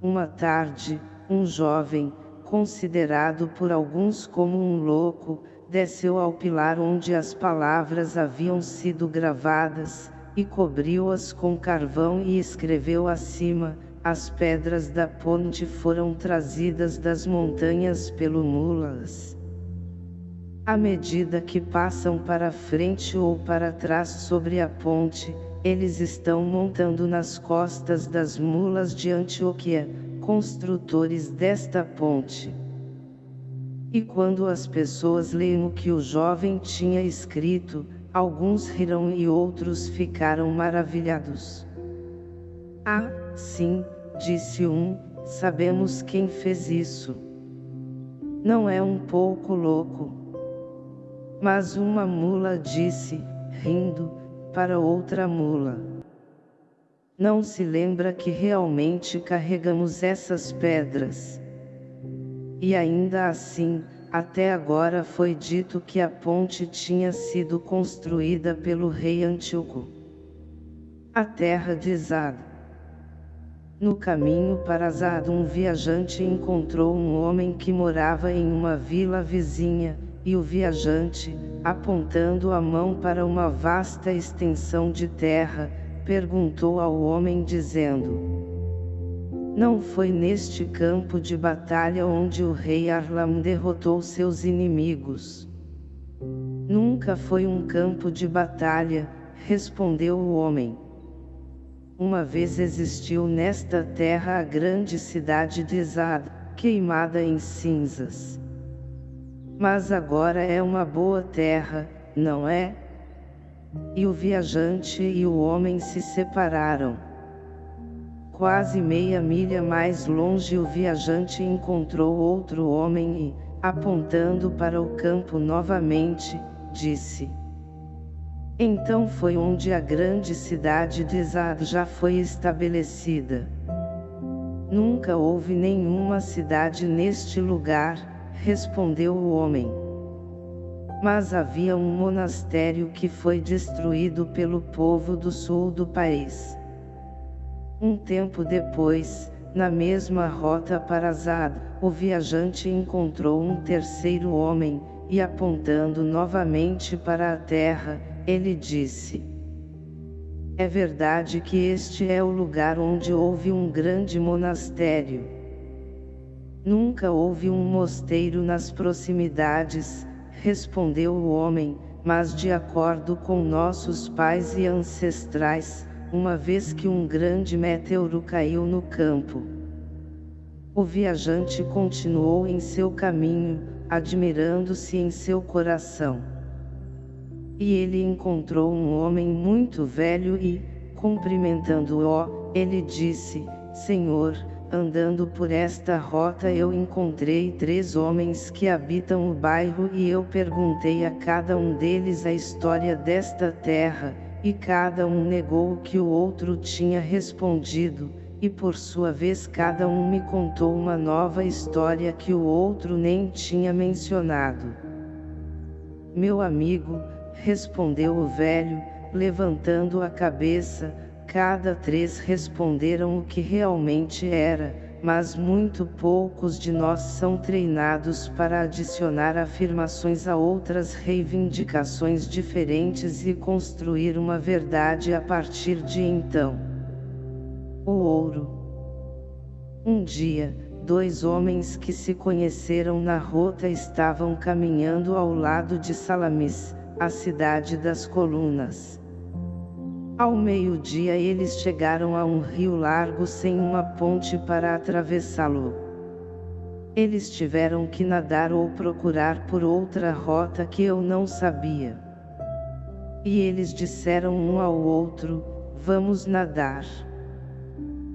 Uma tarde, um jovem, considerado por alguns como um louco, desceu ao pilar onde as palavras haviam sido gravadas, e cobriu-as com carvão e escreveu acima, as pedras da ponte foram trazidas das montanhas pelo mulas. À medida que passam para frente ou para trás sobre a ponte, eles estão montando nas costas das mulas de Antioquia, construtores desta ponte. E quando as pessoas leem o que o jovem tinha escrito, alguns riram e outros ficaram maravilhados. Ah, sim, disse um, sabemos quem fez isso. Não é um pouco louco? Mas uma mula disse, rindo, para outra mula. Não se lembra que realmente carregamos essas pedras. E ainda assim, até agora foi dito que a ponte tinha sido construída pelo rei Antíoco. A terra de Zad. No caminho para Zad um viajante encontrou um homem que morava em uma vila vizinha, e o viajante, apontando a mão para uma vasta extensão de terra, perguntou ao homem dizendo, Não foi neste campo de batalha onde o rei Arlam derrotou seus inimigos. Nunca foi um campo de batalha, respondeu o homem. Uma vez existiu nesta terra a grande cidade de Zad, queimada em cinzas. Mas agora é uma boa terra, não é? E o viajante e o homem se separaram. Quase meia milha mais longe o viajante encontrou outro homem e, apontando para o campo novamente, disse. Então foi onde a grande cidade de Zad já foi estabelecida. Nunca houve nenhuma cidade neste lugar, respondeu o homem. Mas havia um monastério que foi destruído pelo povo do sul do país. Um tempo depois, na mesma rota para Zad, o viajante encontrou um terceiro homem, e apontando novamente para a terra, ele disse, É verdade que este é o lugar onde houve um grande monastério. Nunca houve um mosteiro nas proximidades, respondeu o homem, mas de acordo com nossos pais e ancestrais, uma vez que um grande meteoro caiu no campo. O viajante continuou em seu caminho, admirando-se em seu coração. E ele encontrou um homem muito velho e, cumprimentando-o, ele disse, Senhor, andando por esta rota eu encontrei três homens que habitam o bairro e eu perguntei a cada um deles a história desta terra, e cada um negou o que o outro tinha respondido, e por sua vez cada um me contou uma nova história que o outro nem tinha mencionado. Meu amigo, respondeu o velho, levantando a cabeça, cada três responderam o que realmente era, mas muito poucos de nós são treinados para adicionar afirmações a outras reivindicações diferentes e construir uma verdade a partir de então o ouro. Um dia, dois homens que se conheceram na rota estavam caminhando ao lado de Salamis, a cidade das colunas. Ao meio-dia eles chegaram a um rio largo sem uma ponte para atravessá-lo. Eles tiveram que nadar ou procurar por outra rota que eu não sabia. E eles disseram um ao outro, vamos nadar.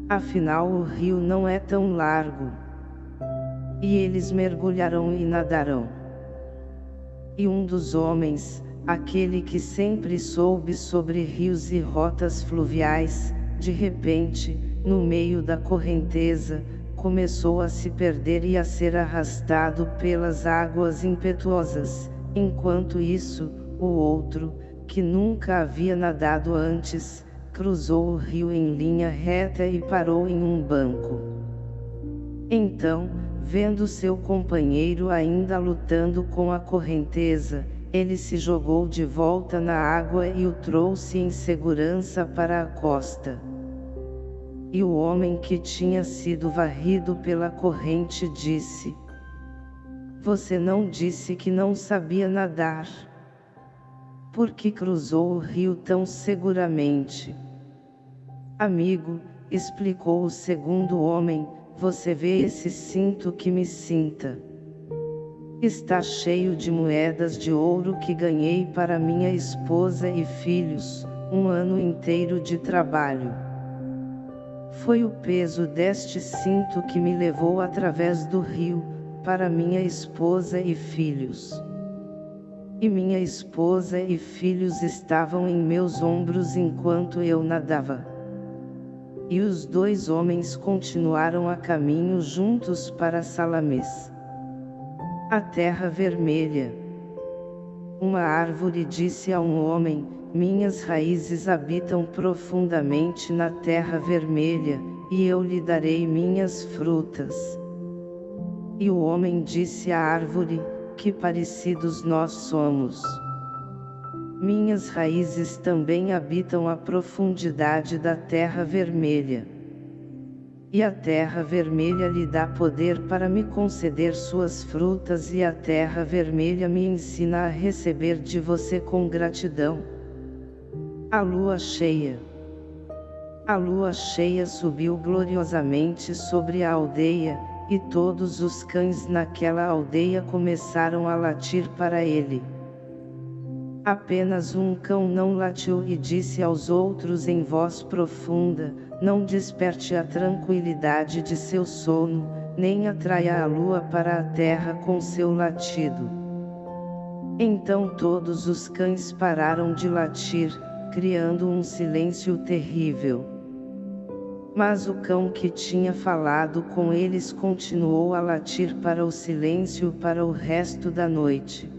Afinal o rio não é tão largo. E eles mergulharão e nadarão. E um dos homens, aquele que sempre soube sobre rios e rotas fluviais, de repente, no meio da correnteza, começou a se perder e a ser arrastado pelas águas impetuosas, enquanto isso, o outro, que nunca havia nadado antes, cruzou o rio em linha reta e parou em um banco. Então, vendo seu companheiro ainda lutando com a correnteza, ele se jogou de volta na água e o trouxe em segurança para a costa. E o homem que tinha sido varrido pela corrente disse, Você não disse que não sabia nadar. Por que cruzou o rio tão seguramente? Amigo, explicou o segundo homem, você vê esse cinto que me cinta. Está cheio de moedas de ouro que ganhei para minha esposa e filhos, um ano inteiro de trabalho. Foi o peso deste cinto que me levou através do rio, para minha esposa e filhos. E minha esposa e filhos estavam em meus ombros enquanto eu nadava. E os dois homens continuaram a caminho juntos para Salamês. A terra vermelha. Uma árvore disse a um homem, minhas raízes habitam profundamente na terra vermelha, e eu lhe darei minhas frutas. E o homem disse à árvore, que parecidos nós somos. Minhas raízes também habitam a profundidade da terra vermelha. E a terra vermelha lhe dá poder para me conceder suas frutas e a terra vermelha me ensina a receber de você com gratidão. A lua cheia. A lua cheia subiu gloriosamente sobre a aldeia, e todos os cães naquela aldeia começaram a latir para ele. Apenas um cão não latiu e disse aos outros em voz profunda, não desperte a tranquilidade de seu sono, nem atraia a lua para a terra com seu latido. Então todos os cães pararam de latir, criando um silêncio terrível. Mas o cão que tinha falado com eles continuou a latir para o silêncio para o resto da noite.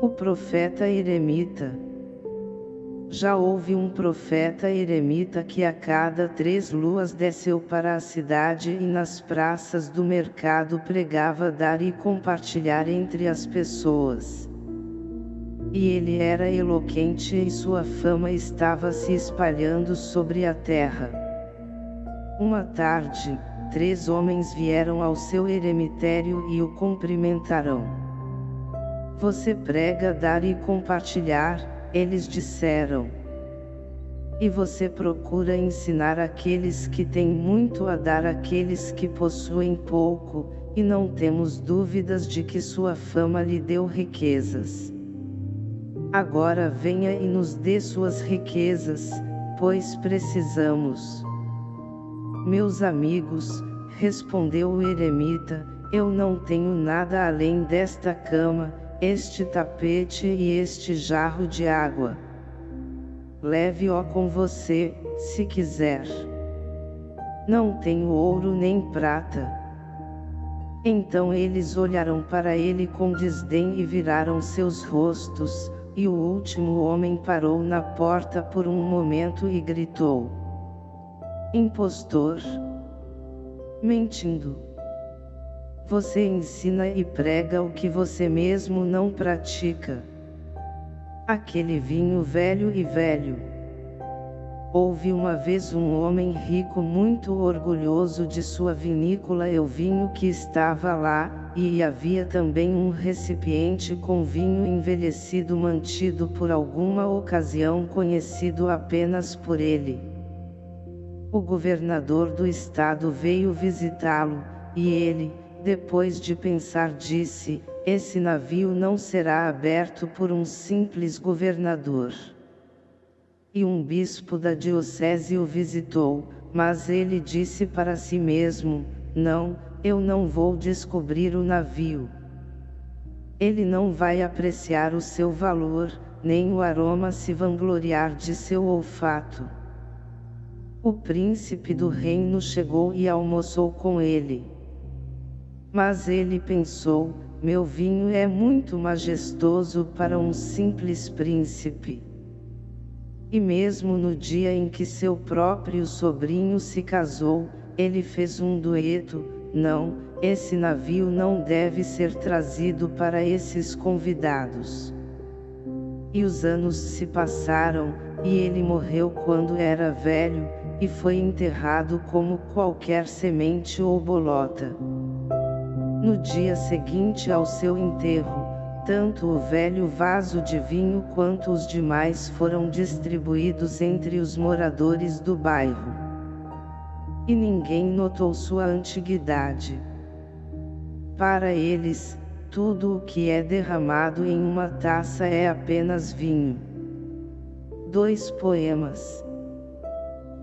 O profeta eremita. Já houve um profeta eremita que a cada três luas desceu para a cidade e nas praças do mercado pregava dar e compartilhar entre as pessoas. E ele era eloquente e sua fama estava se espalhando sobre a terra. Uma tarde, três homens vieram ao seu eremitério e o cumprimentaram. Você prega dar e compartilhar, eles disseram. E você procura ensinar aqueles que têm muito a dar àqueles que possuem pouco, e não temos dúvidas de que sua fama lhe deu riquezas. Agora venha e nos dê suas riquezas, pois precisamos. Meus amigos, respondeu o eremita, eu não tenho nada além desta cama, este tapete e este jarro de água. Leve-o com você, se quiser. Não tenho ouro nem prata. Então eles olharam para ele com desdém e viraram seus rostos, e o último homem parou na porta por um momento e gritou. Impostor! Mentindo! Você ensina e prega o que você mesmo não pratica. Aquele vinho velho e velho. Houve uma vez um homem rico muito orgulhoso de sua vinícola e o vinho que estava lá, e havia também um recipiente com vinho envelhecido mantido por alguma ocasião conhecido apenas por ele. O governador do estado veio visitá-lo, e ele, depois de pensar disse, esse navio não será aberto por um simples governador. E um bispo da diocese o visitou, mas ele disse para si mesmo, não, eu não vou descobrir o navio. Ele não vai apreciar o seu valor, nem o aroma se vangloriar de seu olfato. O príncipe do reino chegou e almoçou com ele. Mas ele pensou, meu vinho é muito majestoso para um simples príncipe. E mesmo no dia em que seu próprio sobrinho se casou, ele fez um dueto, não, esse navio não deve ser trazido para esses convidados. E os anos se passaram, e ele morreu quando era velho, e foi enterrado como qualquer semente ou bolota. No dia seguinte ao seu enterro, tanto o velho vaso de vinho quanto os demais foram distribuídos entre os moradores do bairro. E ninguém notou sua antiguidade. Para eles, tudo o que é derramado em uma taça é apenas vinho. Dois poemas.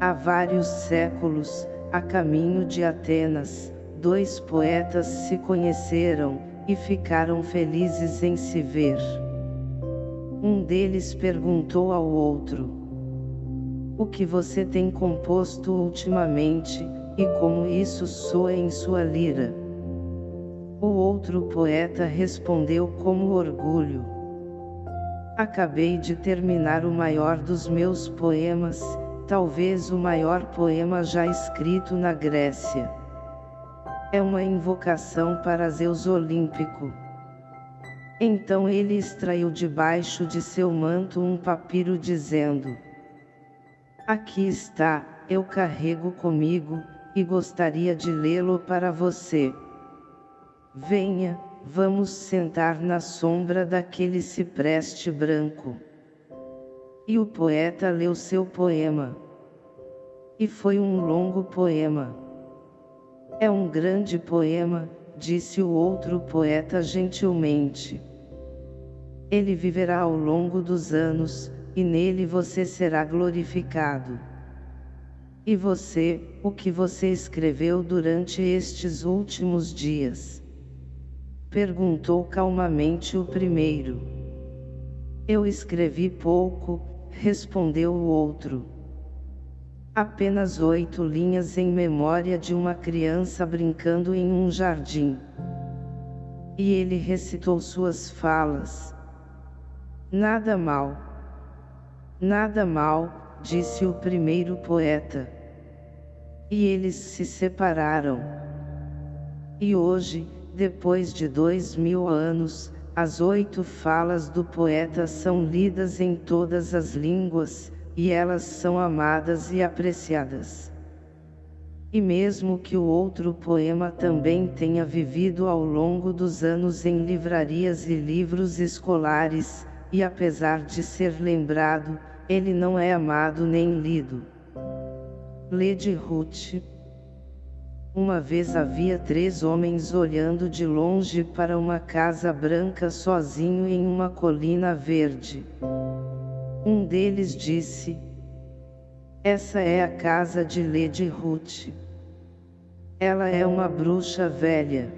Há vários séculos, a caminho de Atenas, dois poetas se conheceram, e ficaram felizes em se ver. Um deles perguntou ao outro: O que você tem composto ultimamente, e como isso soa em sua lira? O outro poeta respondeu com orgulho: Acabei de terminar o maior dos meus poemas, talvez o maior poema já escrito na Grécia. É uma invocação para Zeus Olímpico. Então ele extraiu debaixo de seu manto um papiro dizendo, Aqui está, eu carrego comigo, e gostaria de lê-lo para você. Venha, vamos sentar na sombra daquele cipreste branco. E o poeta leu seu poema. E foi um longo poema. É um grande poema, disse o outro poeta gentilmente. Ele viverá ao longo dos anos, e nele você será glorificado. E você, o que você escreveu durante estes últimos dias? Perguntou calmamente o primeiro. Eu escrevi pouco, respondeu o outro. Apenas oito linhas em memória de uma criança brincando em um jardim. E ele recitou suas falas. Nada mal. Nada mal, disse o primeiro poeta. E eles se separaram. E hoje, depois de dois mil anos, as oito falas do poeta são lidas em todas as línguas, e elas são amadas e apreciadas. E mesmo que o outro poema também tenha vivido ao longo dos anos em livrarias e livros escolares, e apesar de ser lembrado, ele não é amado nem lido. Lede Ruth uma vez havia três homens olhando de longe para uma casa branca sozinho em uma colina verde. Um deles disse, Essa é a casa de Lady Ruth. Ela é uma bruxa velha.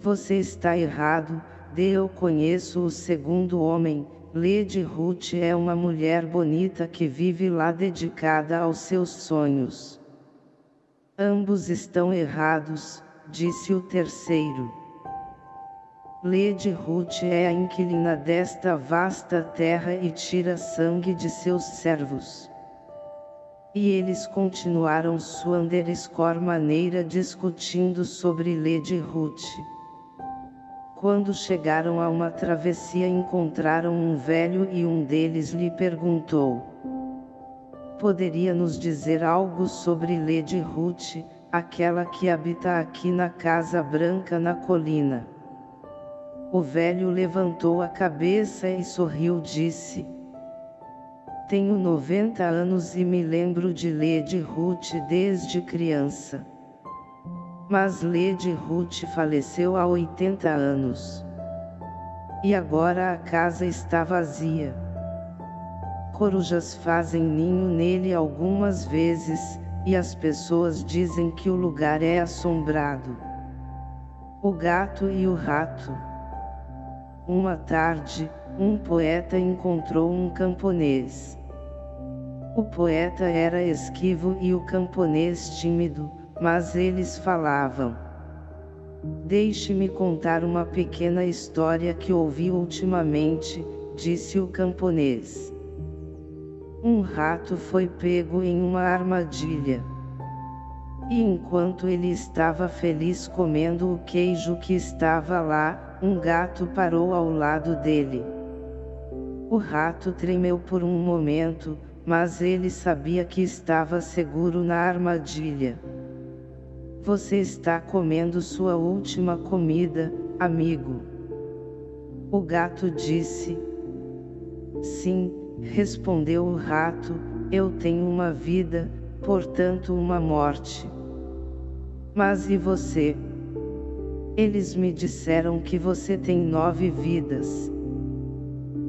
Você está errado, de eu conheço o segundo homem, Lady Ruth é uma mulher bonita que vive lá dedicada aos seus sonhos. Ambos estão errados, disse o terceiro. Lede Ruth é a inquilina desta vasta terra e tira sangue de seus servos. E eles continuaram sua underscore maneira discutindo sobre Lede Ruth. Quando chegaram a uma travessia encontraram um velho e um deles lhe perguntou poderia nos dizer algo sobre Lady Ruth, aquela que habita aqui na Casa Branca na colina? O velho levantou a cabeça e sorriu disse, Tenho 90 anos e me lembro de Lady Ruth desde criança. Mas Lady Ruth faleceu há 80 anos. E agora a casa está vazia corujas fazem ninho nele algumas vezes, e as pessoas dizem que o lugar é assombrado. O gato e o rato. Uma tarde, um poeta encontrou um camponês. O poeta era esquivo e o camponês tímido, mas eles falavam. Deixe-me contar uma pequena história que ouvi ultimamente, disse o camponês. Um rato foi pego em uma armadilha. E enquanto ele estava feliz comendo o queijo que estava lá, um gato parou ao lado dele. O rato tremeu por um momento, mas ele sabia que estava seguro na armadilha. Você está comendo sua última comida, amigo. O gato disse. Sim, Respondeu o rato, eu tenho uma vida, portanto uma morte. Mas e você? Eles me disseram que você tem nove vidas.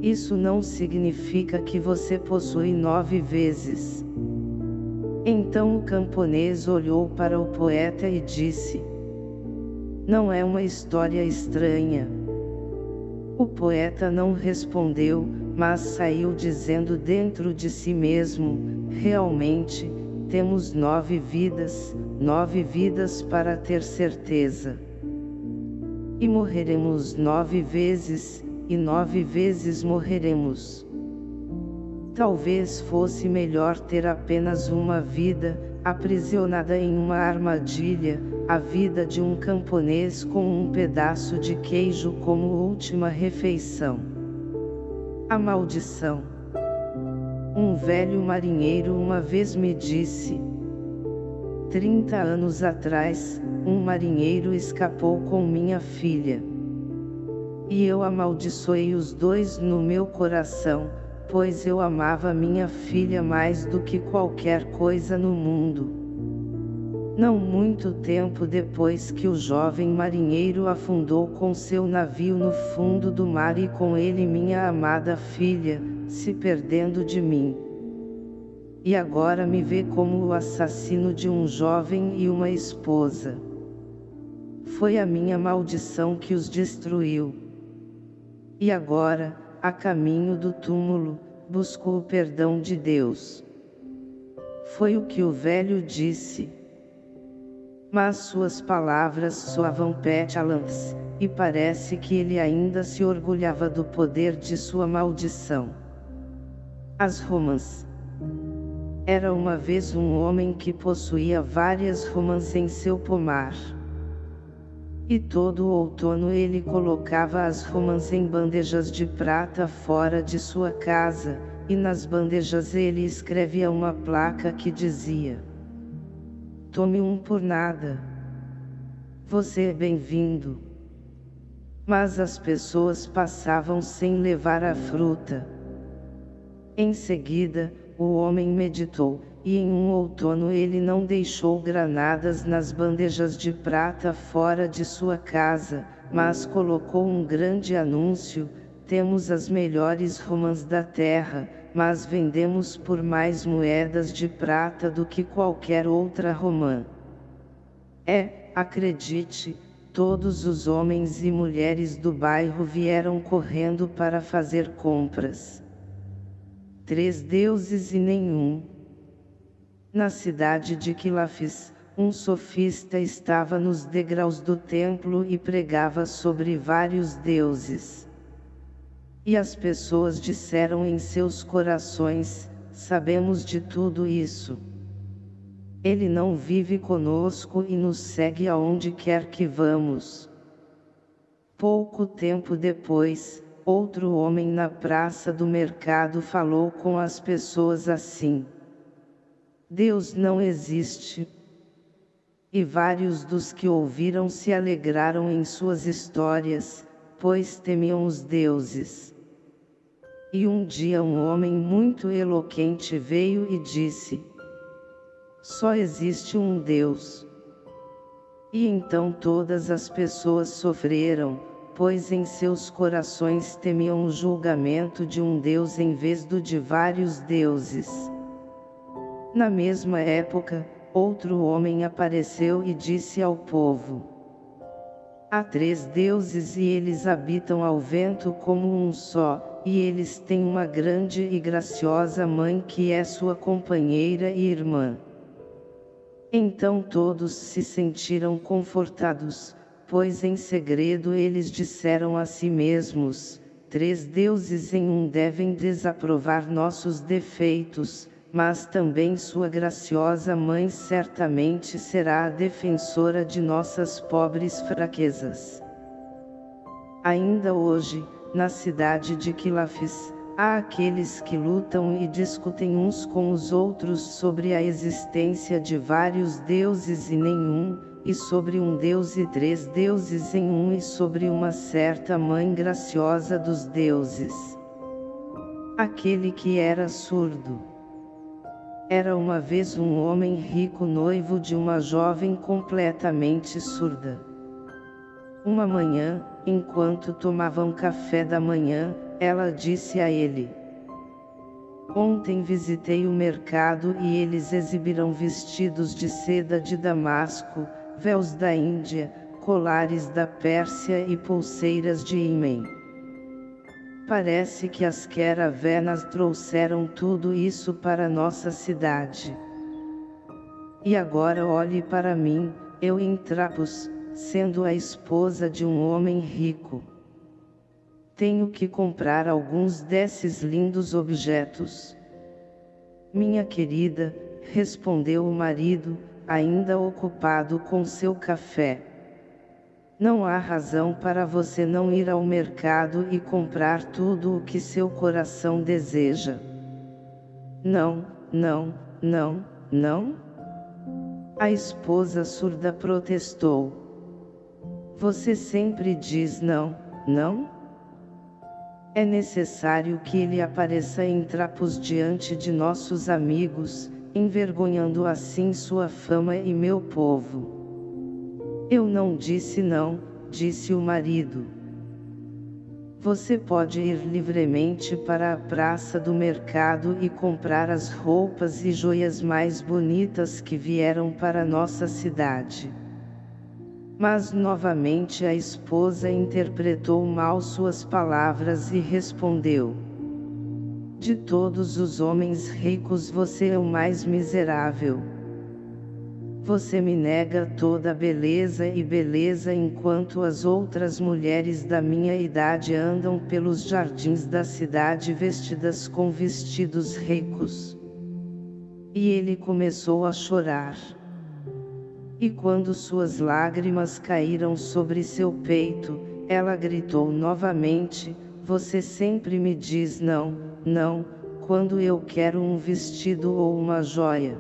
Isso não significa que você possui nove vezes. Então o camponês olhou para o poeta e disse, Não é uma história estranha. O poeta não respondeu, mas saiu dizendo dentro de si mesmo, realmente, temos nove vidas, nove vidas para ter certeza. E morreremos nove vezes, e nove vezes morreremos. Talvez fosse melhor ter apenas uma vida, aprisionada em uma armadilha, a vida de um camponês com um pedaço de queijo como última refeição. A maldição. Um velho marinheiro uma vez me disse. Trinta anos atrás, um marinheiro escapou com minha filha. E eu amaldiçoei os dois no meu coração, pois eu amava minha filha mais do que qualquer coisa no mundo. Não muito tempo depois que o jovem marinheiro afundou com seu navio no fundo do mar e com ele minha amada filha, se perdendo de mim. E agora me vê como o assassino de um jovem e uma esposa. Foi a minha maldição que os destruiu. E agora, a caminho do túmulo, busco o perdão de Deus. Foi o que o velho disse mas suas palavras soavam petulance, e parece que ele ainda se orgulhava do poder de sua maldição. As romãs Era uma vez um homem que possuía várias romãs em seu pomar. E todo outono ele colocava as romãs em bandejas de prata fora de sua casa, e nas bandejas ele escrevia uma placa que dizia Tome um por nada. Você é bem-vindo. Mas as pessoas passavam sem levar a fruta. Em seguida, o homem meditou, e em um outono ele não deixou granadas nas bandejas de prata fora de sua casa, mas colocou um grande anúncio, temos as melhores romãs da terra, mas vendemos por mais moedas de prata do que qualquer outra romã. É, acredite, todos os homens e mulheres do bairro vieram correndo para fazer compras. Três deuses e nenhum. Na cidade de Quilafis, um sofista estava nos degraus do templo e pregava sobre vários deuses. E as pessoas disseram em seus corações, sabemos de tudo isso. Ele não vive conosco e nos segue aonde quer que vamos. Pouco tempo depois, outro homem na praça do mercado falou com as pessoas assim. Deus não existe. E vários dos que ouviram se alegraram em suas histórias, pois temiam os deuses. E um dia um homem muito eloquente veio e disse, Só existe um Deus. E então todas as pessoas sofreram, pois em seus corações temiam o julgamento de um Deus em vez do de vários deuses. Na mesma época, outro homem apareceu e disse ao povo, Há três deuses e eles habitam ao vento como um só, e eles têm uma grande e graciosa mãe que é sua companheira e irmã. Então todos se sentiram confortados, pois em segredo eles disseram a si mesmos, três deuses em um devem desaprovar nossos defeitos, mas também sua graciosa mãe certamente será a defensora de nossas pobres fraquezas. Ainda hoje, na cidade de Quilafis, há aqueles que lutam e discutem uns com os outros sobre a existência de vários deuses e nenhum, e sobre um deus e três deuses em um e sobre uma certa mãe graciosa dos deuses. Aquele que era surdo. Era uma vez um homem rico noivo de uma jovem completamente surda. Uma manhã, Enquanto tomavam café da manhã, ela disse a ele. Ontem visitei o mercado e eles exibiram vestidos de seda de Damasco, véus da Índia, colares da Pérsia e pulseiras de Imen. Parece que as queravenas trouxeram tudo isso para nossa cidade. E agora olhe para mim, eu em trapos, sendo a esposa de um homem rico. Tenho que comprar alguns desses lindos objetos. Minha querida, respondeu o marido, ainda ocupado com seu café. Não há razão para você não ir ao mercado e comprar tudo o que seu coração deseja. Não, não, não, não? A esposa surda protestou. Você sempre diz não, não? É necessário que ele apareça em trapos diante de nossos amigos, envergonhando assim sua fama e meu povo. Eu não disse não, disse o marido. Você pode ir livremente para a praça do mercado e comprar as roupas e joias mais bonitas que vieram para nossa cidade. Mas novamente a esposa interpretou mal suas palavras e respondeu. De todos os homens ricos você é o mais miserável. Você me nega toda a beleza e beleza enquanto as outras mulheres da minha idade andam pelos jardins da cidade vestidas com vestidos ricos. E ele começou a chorar. E quando suas lágrimas caíram sobre seu peito, ela gritou novamente, você sempre me diz não, não, quando eu quero um vestido ou uma joia.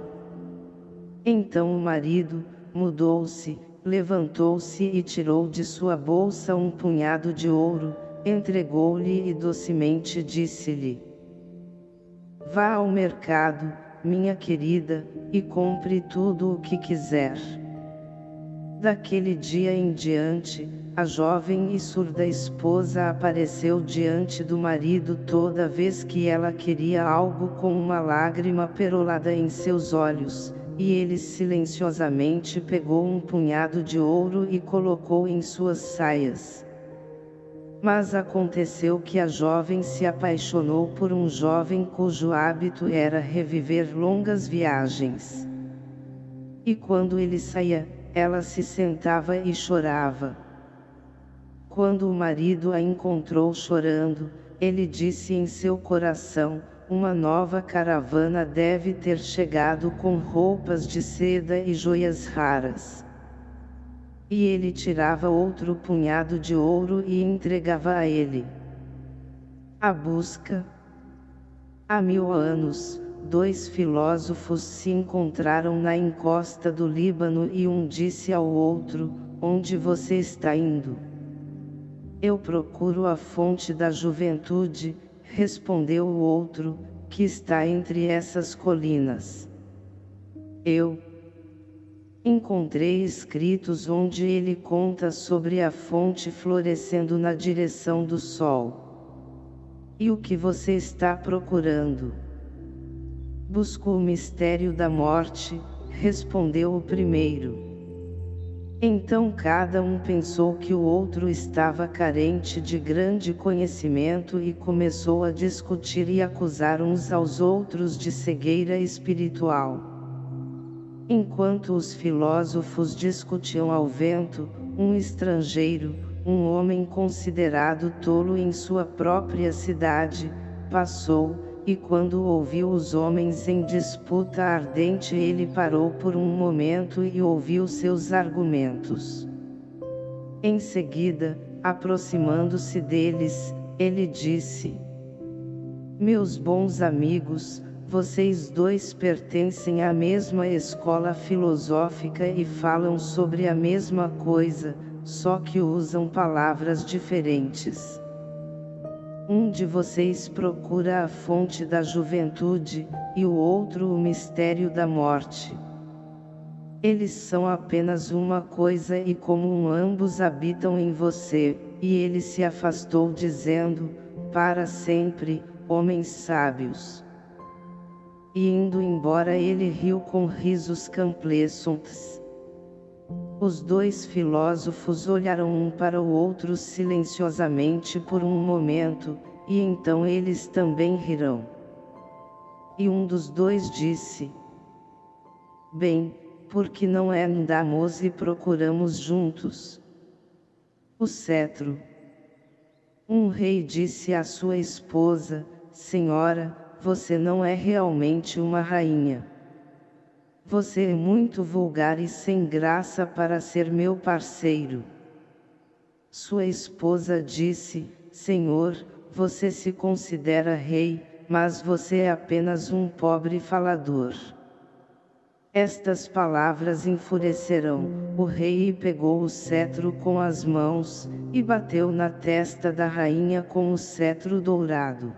Então o marido, mudou-se, levantou-se e tirou de sua bolsa um punhado de ouro, entregou-lhe e docemente disse-lhe, Vá ao mercado, minha querida, e compre tudo o que quiser. Daquele dia em diante, a jovem e surda esposa apareceu diante do marido toda vez que ela queria algo com uma lágrima perolada em seus olhos, e ele silenciosamente pegou um punhado de ouro e colocou em suas saias. Mas aconteceu que a jovem se apaixonou por um jovem cujo hábito era reviver longas viagens. E quando ele saía, ela se sentava e chorava. Quando o marido a encontrou chorando, ele disse em seu coração, uma nova caravana deve ter chegado com roupas de seda e joias raras. E ele tirava outro punhado de ouro e entregava a ele. A busca. Há mil anos, dois filósofos se encontraram na encosta do Líbano e um disse ao outro, onde você está indo? Eu procuro a fonte da juventude, respondeu o outro, que está entre essas colinas. Eu encontrei escritos onde ele conta sobre a fonte florescendo na direção do sol. E o que você está procurando? Busco o mistério da morte, respondeu o primeiro. Então cada um pensou que o outro estava carente de grande conhecimento e começou a discutir e acusar uns aos outros de cegueira espiritual. Enquanto os filósofos discutiam ao vento, um estrangeiro, um homem considerado tolo em sua própria cidade, passou, e quando ouviu os homens em disputa ardente ele parou por um momento e ouviu seus argumentos. Em seguida, aproximando-se deles, ele disse, Meus bons amigos, vocês dois pertencem à mesma escola filosófica e falam sobre a mesma coisa, só que usam palavras diferentes. Um de vocês procura a fonte da juventude, e o outro o mistério da morte. Eles são apenas uma coisa e como ambos habitam em você, e ele se afastou dizendo, para sempre, homens sábios. E indo embora ele riu com risos camplescentes. Os dois filósofos olharam um para o outro silenciosamente por um momento, e então eles também rirão. E um dos dois disse, Bem, porque não é andamos e procuramos juntos. O cetro. Um rei disse à sua esposa, Senhora, você não é realmente uma rainha. Você é muito vulgar e sem graça para ser meu parceiro. Sua esposa disse, Senhor, você se considera rei, mas você é apenas um pobre falador. Estas palavras enfureceram o rei e pegou o cetro com as mãos, e bateu na testa da rainha com o cetro dourado.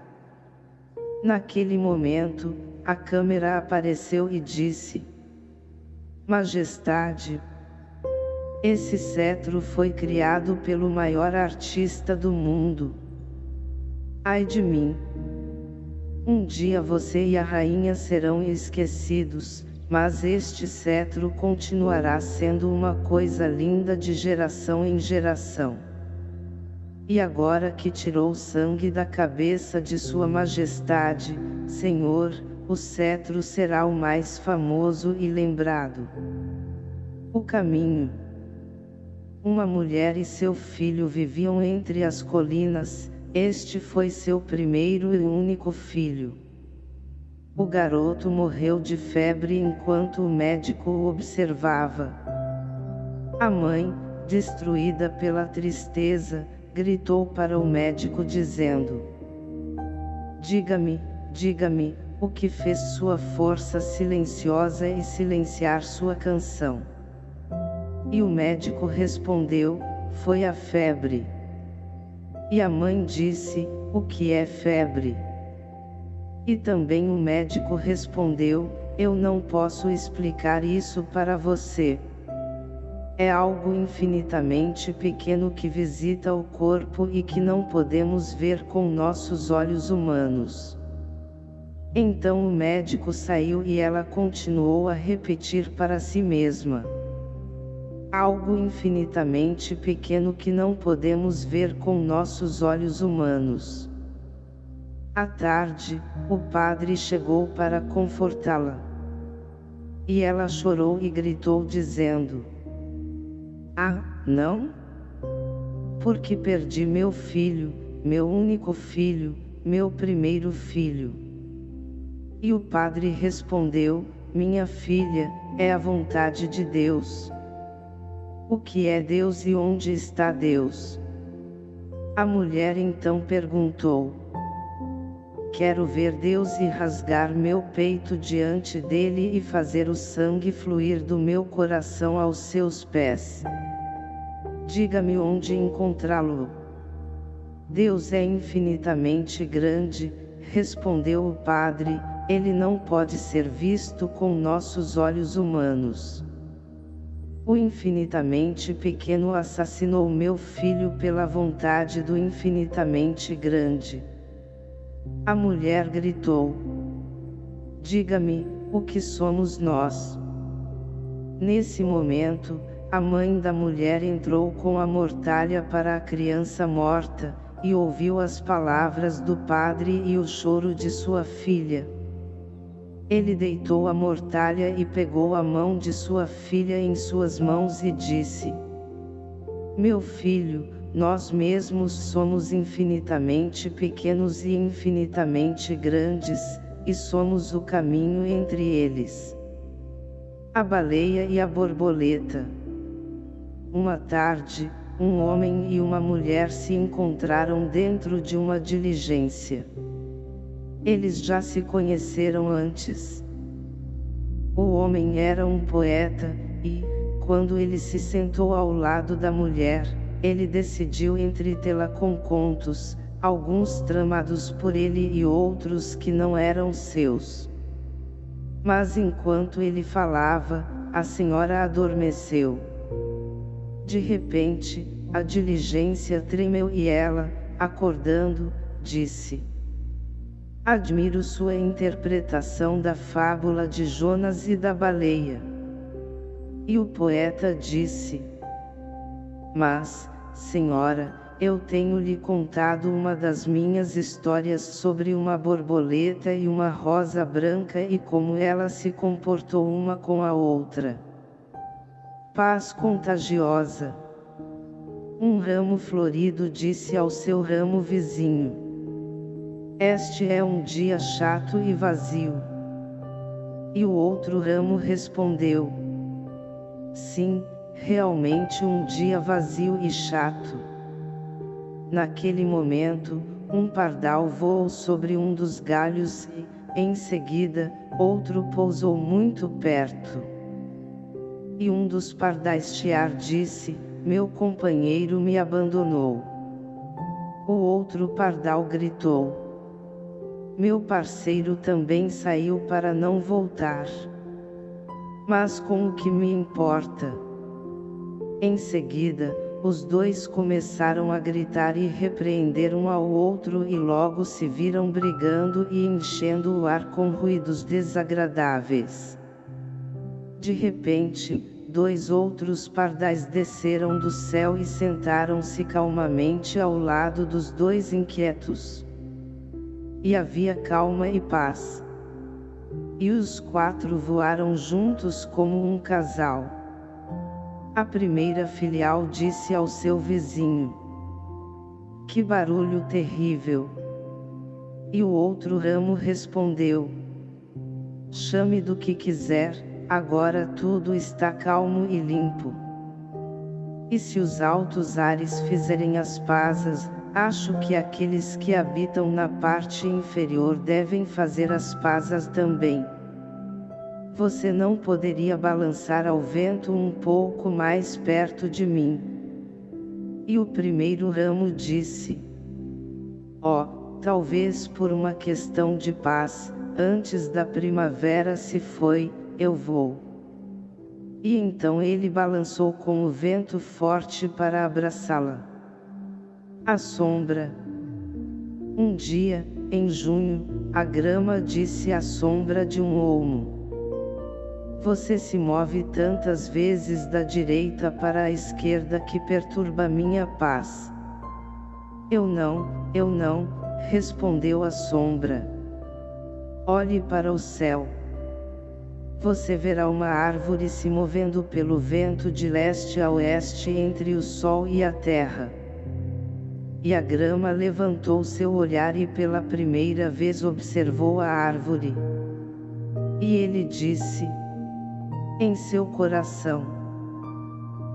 Naquele momento, a câmera apareceu e disse, Majestade, esse cetro foi criado pelo maior artista do mundo. Ai de mim! Um dia você e a rainha serão esquecidos, mas este cetro continuará sendo uma coisa linda de geração em geração. E agora que tirou o sangue da cabeça de sua majestade, Senhor, o cetro será o mais famoso e lembrado. O caminho. Uma mulher e seu filho viviam entre as colinas, este foi seu primeiro e único filho. O garoto morreu de febre enquanto o médico o observava. A mãe, destruída pela tristeza, gritou para o médico dizendo: Diga-me, diga-me, o que fez sua força silenciosa e silenciar sua canção. E o médico respondeu, foi a febre. E a mãe disse, o que é febre? E também o médico respondeu, eu não posso explicar isso para você. É algo infinitamente pequeno que visita o corpo e que não podemos ver com nossos olhos humanos. Então o médico saiu e ela continuou a repetir para si mesma. Algo infinitamente pequeno que não podemos ver com nossos olhos humanos. À tarde, o padre chegou para confortá-la. E ela chorou e gritou dizendo, Ah, não? Porque perdi meu filho, meu único filho, meu primeiro filho. E o padre respondeu, minha filha, é a vontade de Deus. O que é Deus e onde está Deus? A mulher então perguntou, Quero ver Deus e rasgar meu peito diante dele e fazer o sangue fluir do meu coração aos seus pés. Diga-me onde encontrá-lo. Deus é infinitamente grande, respondeu o padre, ele não pode ser visto com nossos olhos humanos. O infinitamente pequeno assassinou meu filho pela vontade do infinitamente grande. A mulher gritou. Diga-me, o que somos nós? Nesse momento, a mãe da mulher entrou com a mortalha para a criança morta, e ouviu as palavras do padre e o choro de sua filha. Ele deitou a mortalha e pegou a mão de sua filha em suas mãos e disse, Meu filho, nós mesmos somos infinitamente pequenos e infinitamente grandes, e somos o caminho entre eles. A baleia e a borboleta. Uma tarde, um homem e uma mulher se encontraram dentro de uma diligência. Eles já se conheceram antes. O homem era um poeta, e, quando ele se sentou ao lado da mulher, ele decidiu entretê-la com contos, alguns tramados por ele e outros que não eram seus. Mas enquanto ele falava, a senhora adormeceu. De repente, a diligência tremeu e ela, acordando, disse: Admiro sua interpretação da fábula de Jonas e da baleia. E o poeta disse: Mas, Senhora, eu tenho lhe contado uma das minhas histórias sobre uma borboleta e uma rosa branca e como ela se comportou uma com a outra. Paz contagiosa. Um ramo florido disse ao seu ramo vizinho. Este é um dia chato e vazio. E o outro ramo respondeu. Sim, realmente um dia vazio e chato. Naquele momento, um pardal voou sobre um dos galhos e, em seguida, outro pousou muito perto. E um dos pardais chiar disse, meu companheiro me abandonou. O outro pardal gritou. Meu parceiro também saiu para não voltar. Mas com o que me importa? Em seguida, os dois começaram a gritar e repreender um ao outro e logo se viram brigando e enchendo o ar com ruídos desagradáveis. De repente, dois outros pardais desceram do céu e sentaram-se calmamente ao lado dos dois inquietos. E havia calma e paz. E os quatro voaram juntos como um casal. A primeira filial disse ao seu vizinho. Que barulho terrível! E o outro ramo respondeu. Chame do que quiser, agora tudo está calmo e limpo. E se os altos ares fizerem as pazes, acho que aqueles que habitam na parte inferior devem fazer as pazes também. Você não poderia balançar ao vento um pouco mais perto de mim. E o primeiro ramo disse. Oh, talvez por uma questão de paz, antes da primavera se foi, eu vou. E então ele balançou com o vento forte para abraçá-la. A sombra. Um dia, em junho, a grama disse à sombra de um olmo. Você se move tantas vezes da direita para a esquerda que perturba minha paz. Eu não, eu não, respondeu a sombra. Olhe para o céu. Você verá uma árvore se movendo pelo vento de leste a oeste entre o sol e a terra. E a grama levantou seu olhar e pela primeira vez observou a árvore. E ele disse, em seu coração.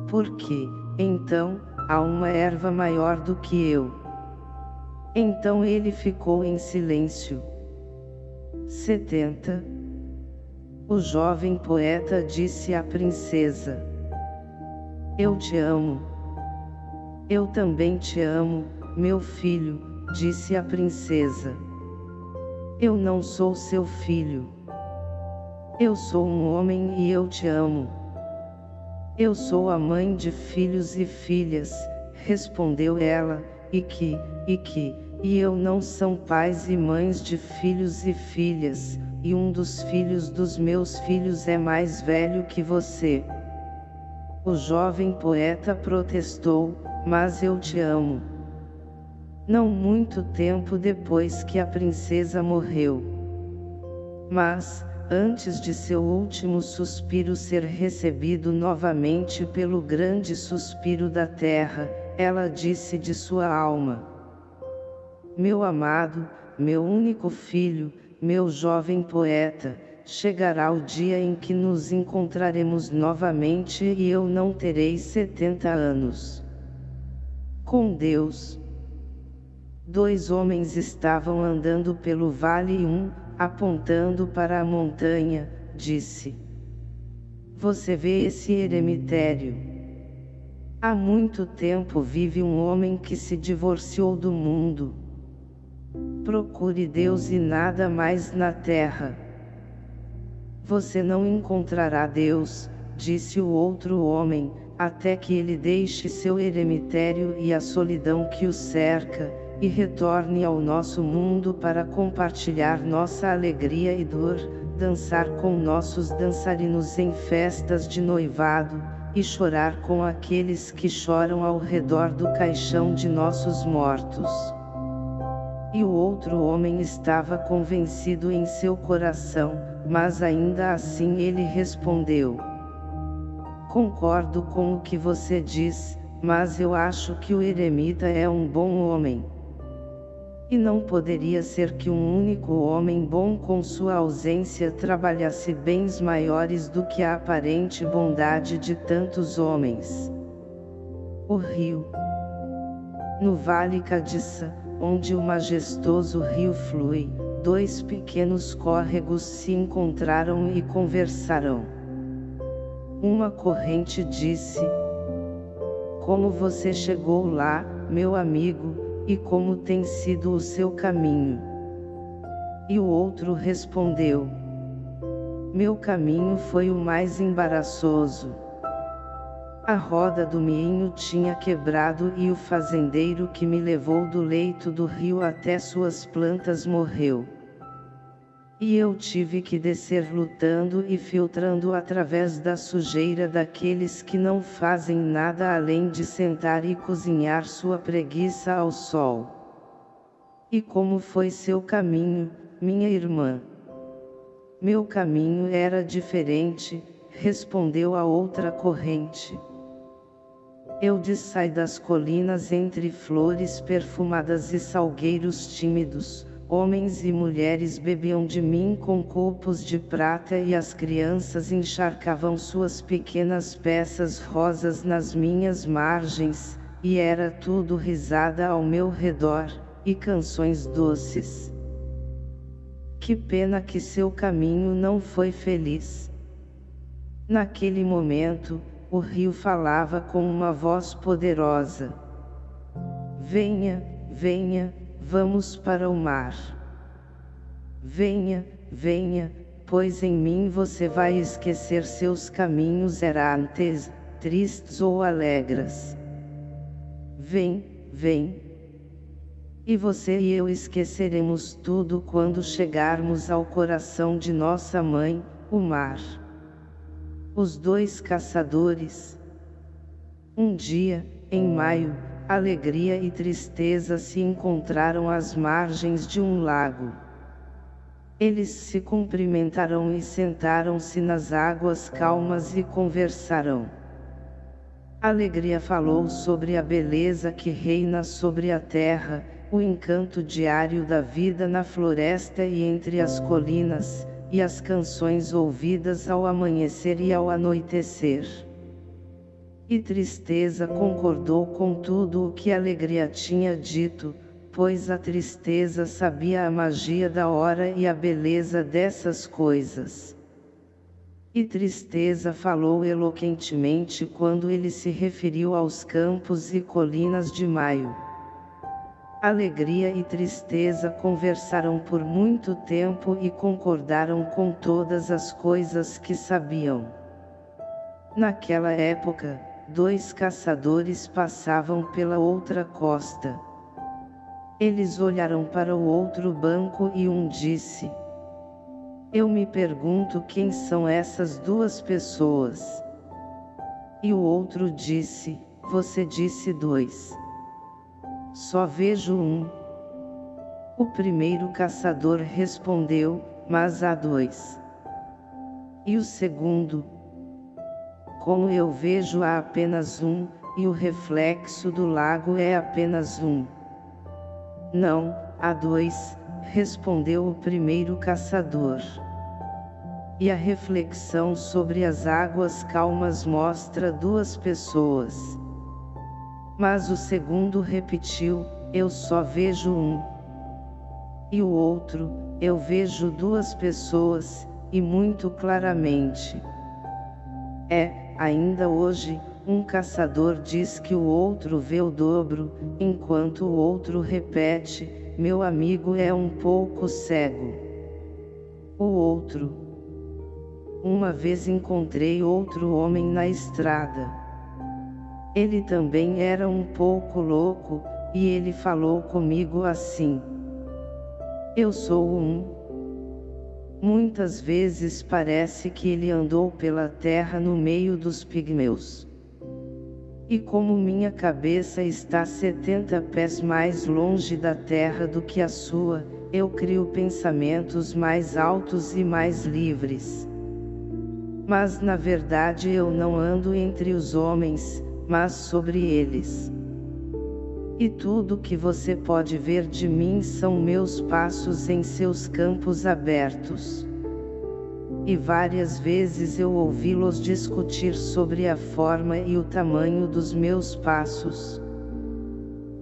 Porque, então, há uma erva maior do que eu. Então ele ficou em silêncio. 70. O jovem poeta disse à princesa. Eu te amo. Eu também te amo, meu filho, disse a princesa. Eu não sou seu filho. Eu sou um homem e eu te amo. Eu sou a mãe de filhos e filhas, respondeu ela, e que, e que, e eu não são pais e mães de filhos e filhas, e um dos filhos dos meus filhos é mais velho que você. O jovem poeta protestou, mas eu te amo. Não muito tempo depois que a princesa morreu. Mas, antes de seu último suspiro ser recebido novamente pelo grande suspiro da terra, ela disse de sua alma. Meu amado, meu único filho, meu jovem poeta, chegará o dia em que nos encontraremos novamente e eu não terei setenta anos. Com Deus. Dois homens estavam andando pelo vale e um, apontando para a montanha, disse. Você vê esse eremitério? Há muito tempo vive um homem que se divorciou do mundo. Procure Deus e nada mais na terra. Você não encontrará Deus, disse o outro homem, até que ele deixe seu eremitério e a solidão que o cerca, e retorne ao nosso mundo para compartilhar nossa alegria e dor, dançar com nossos dançarinos em festas de noivado, e chorar com aqueles que choram ao redor do caixão de nossos mortos. E o outro homem estava convencido em seu coração, mas ainda assim ele respondeu. Concordo com o que você diz, mas eu acho que o eremita é um bom homem. E não poderia ser que um único homem bom com sua ausência trabalhasse bens maiores do que a aparente bondade de tantos homens. O rio. No Vale Cadiça, onde o majestoso rio flui, dois pequenos córregos se encontraram e conversaram. Uma corrente disse, Como você chegou lá, meu amigo, e como tem sido o seu caminho? E o outro respondeu, Meu caminho foi o mais embaraçoso. A roda do moinho tinha quebrado e o fazendeiro que me levou do leito do rio até suas plantas morreu. E eu tive que descer lutando e filtrando através da sujeira daqueles que não fazem nada além de sentar e cozinhar sua preguiça ao sol. E como foi seu caminho, minha irmã? Meu caminho era diferente, respondeu a outra corrente. Eu dissai das colinas entre flores perfumadas e salgueiros tímidos, homens e mulheres bebiam de mim com copos de prata e as crianças encharcavam suas pequenas peças rosas nas minhas margens, e era tudo risada ao meu redor, e canções doces. Que pena que seu caminho não foi feliz. Naquele momento, o rio falava com uma voz poderosa. Venha, venha, vamos para o mar. Venha, venha, pois em mim você vai esquecer seus caminhos errantes, tristes ou alegres. Vem, vem. E você e eu esqueceremos tudo quando chegarmos ao coração de nossa mãe, o mar. Os dois caçadores. Um dia, em maio, alegria e tristeza se encontraram às margens de um lago. Eles se cumprimentaram e sentaram-se nas águas calmas e conversaram. Alegria falou sobre a beleza que reina sobre a terra, o encanto diário da vida na floresta e entre as colinas, e as canções ouvidas ao amanhecer e ao anoitecer. E tristeza concordou com tudo o que alegria tinha dito, pois a tristeza sabia a magia da hora e a beleza dessas coisas. E tristeza falou eloquentemente quando ele se referiu aos campos e colinas de maio. Alegria e tristeza conversaram por muito tempo e concordaram com todas as coisas que sabiam. Naquela época, dois caçadores passavam pela outra costa. Eles olharam para o outro banco e um disse, Eu me pergunto quem são essas duas pessoas. E o outro disse, Você disse dois. Só vejo um. O primeiro caçador respondeu, mas há dois. E o segundo? Como eu vejo há apenas um, e o reflexo do lago é apenas um. Não, há dois, respondeu o primeiro caçador. E a reflexão sobre as águas calmas mostra duas pessoas. Mas o segundo repetiu, eu só vejo um. E o outro, eu vejo duas pessoas, e muito claramente. É, ainda hoje, um caçador diz que o outro vê o dobro, enquanto o outro repete, meu amigo é um pouco cego. O outro. Uma vez encontrei outro homem na estrada. Ele também era um pouco louco, e ele falou comigo assim. Eu sou um. Muitas vezes parece que ele andou pela terra no meio dos pigmeus. E como minha cabeça está 70 pés mais longe da terra do que a sua, eu crio pensamentos mais altos e mais livres. Mas na verdade eu não ando entre os homens, mas sobre eles. E tudo que você pode ver de mim são meus passos em seus campos abertos. E várias vezes eu ouvi-los discutir sobre a forma e o tamanho dos meus passos.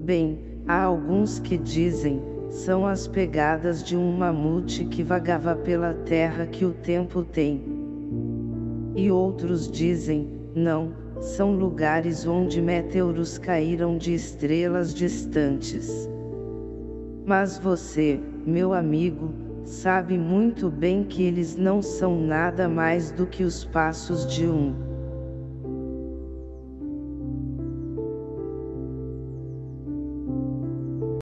Bem, há alguns que dizem, são as pegadas de um mamute que vagava pela terra que o tempo tem. E outros dizem, não, são lugares onde meteoros caíram de estrelas distantes. Mas você, meu amigo, sabe muito bem que eles não são nada mais do que os passos de um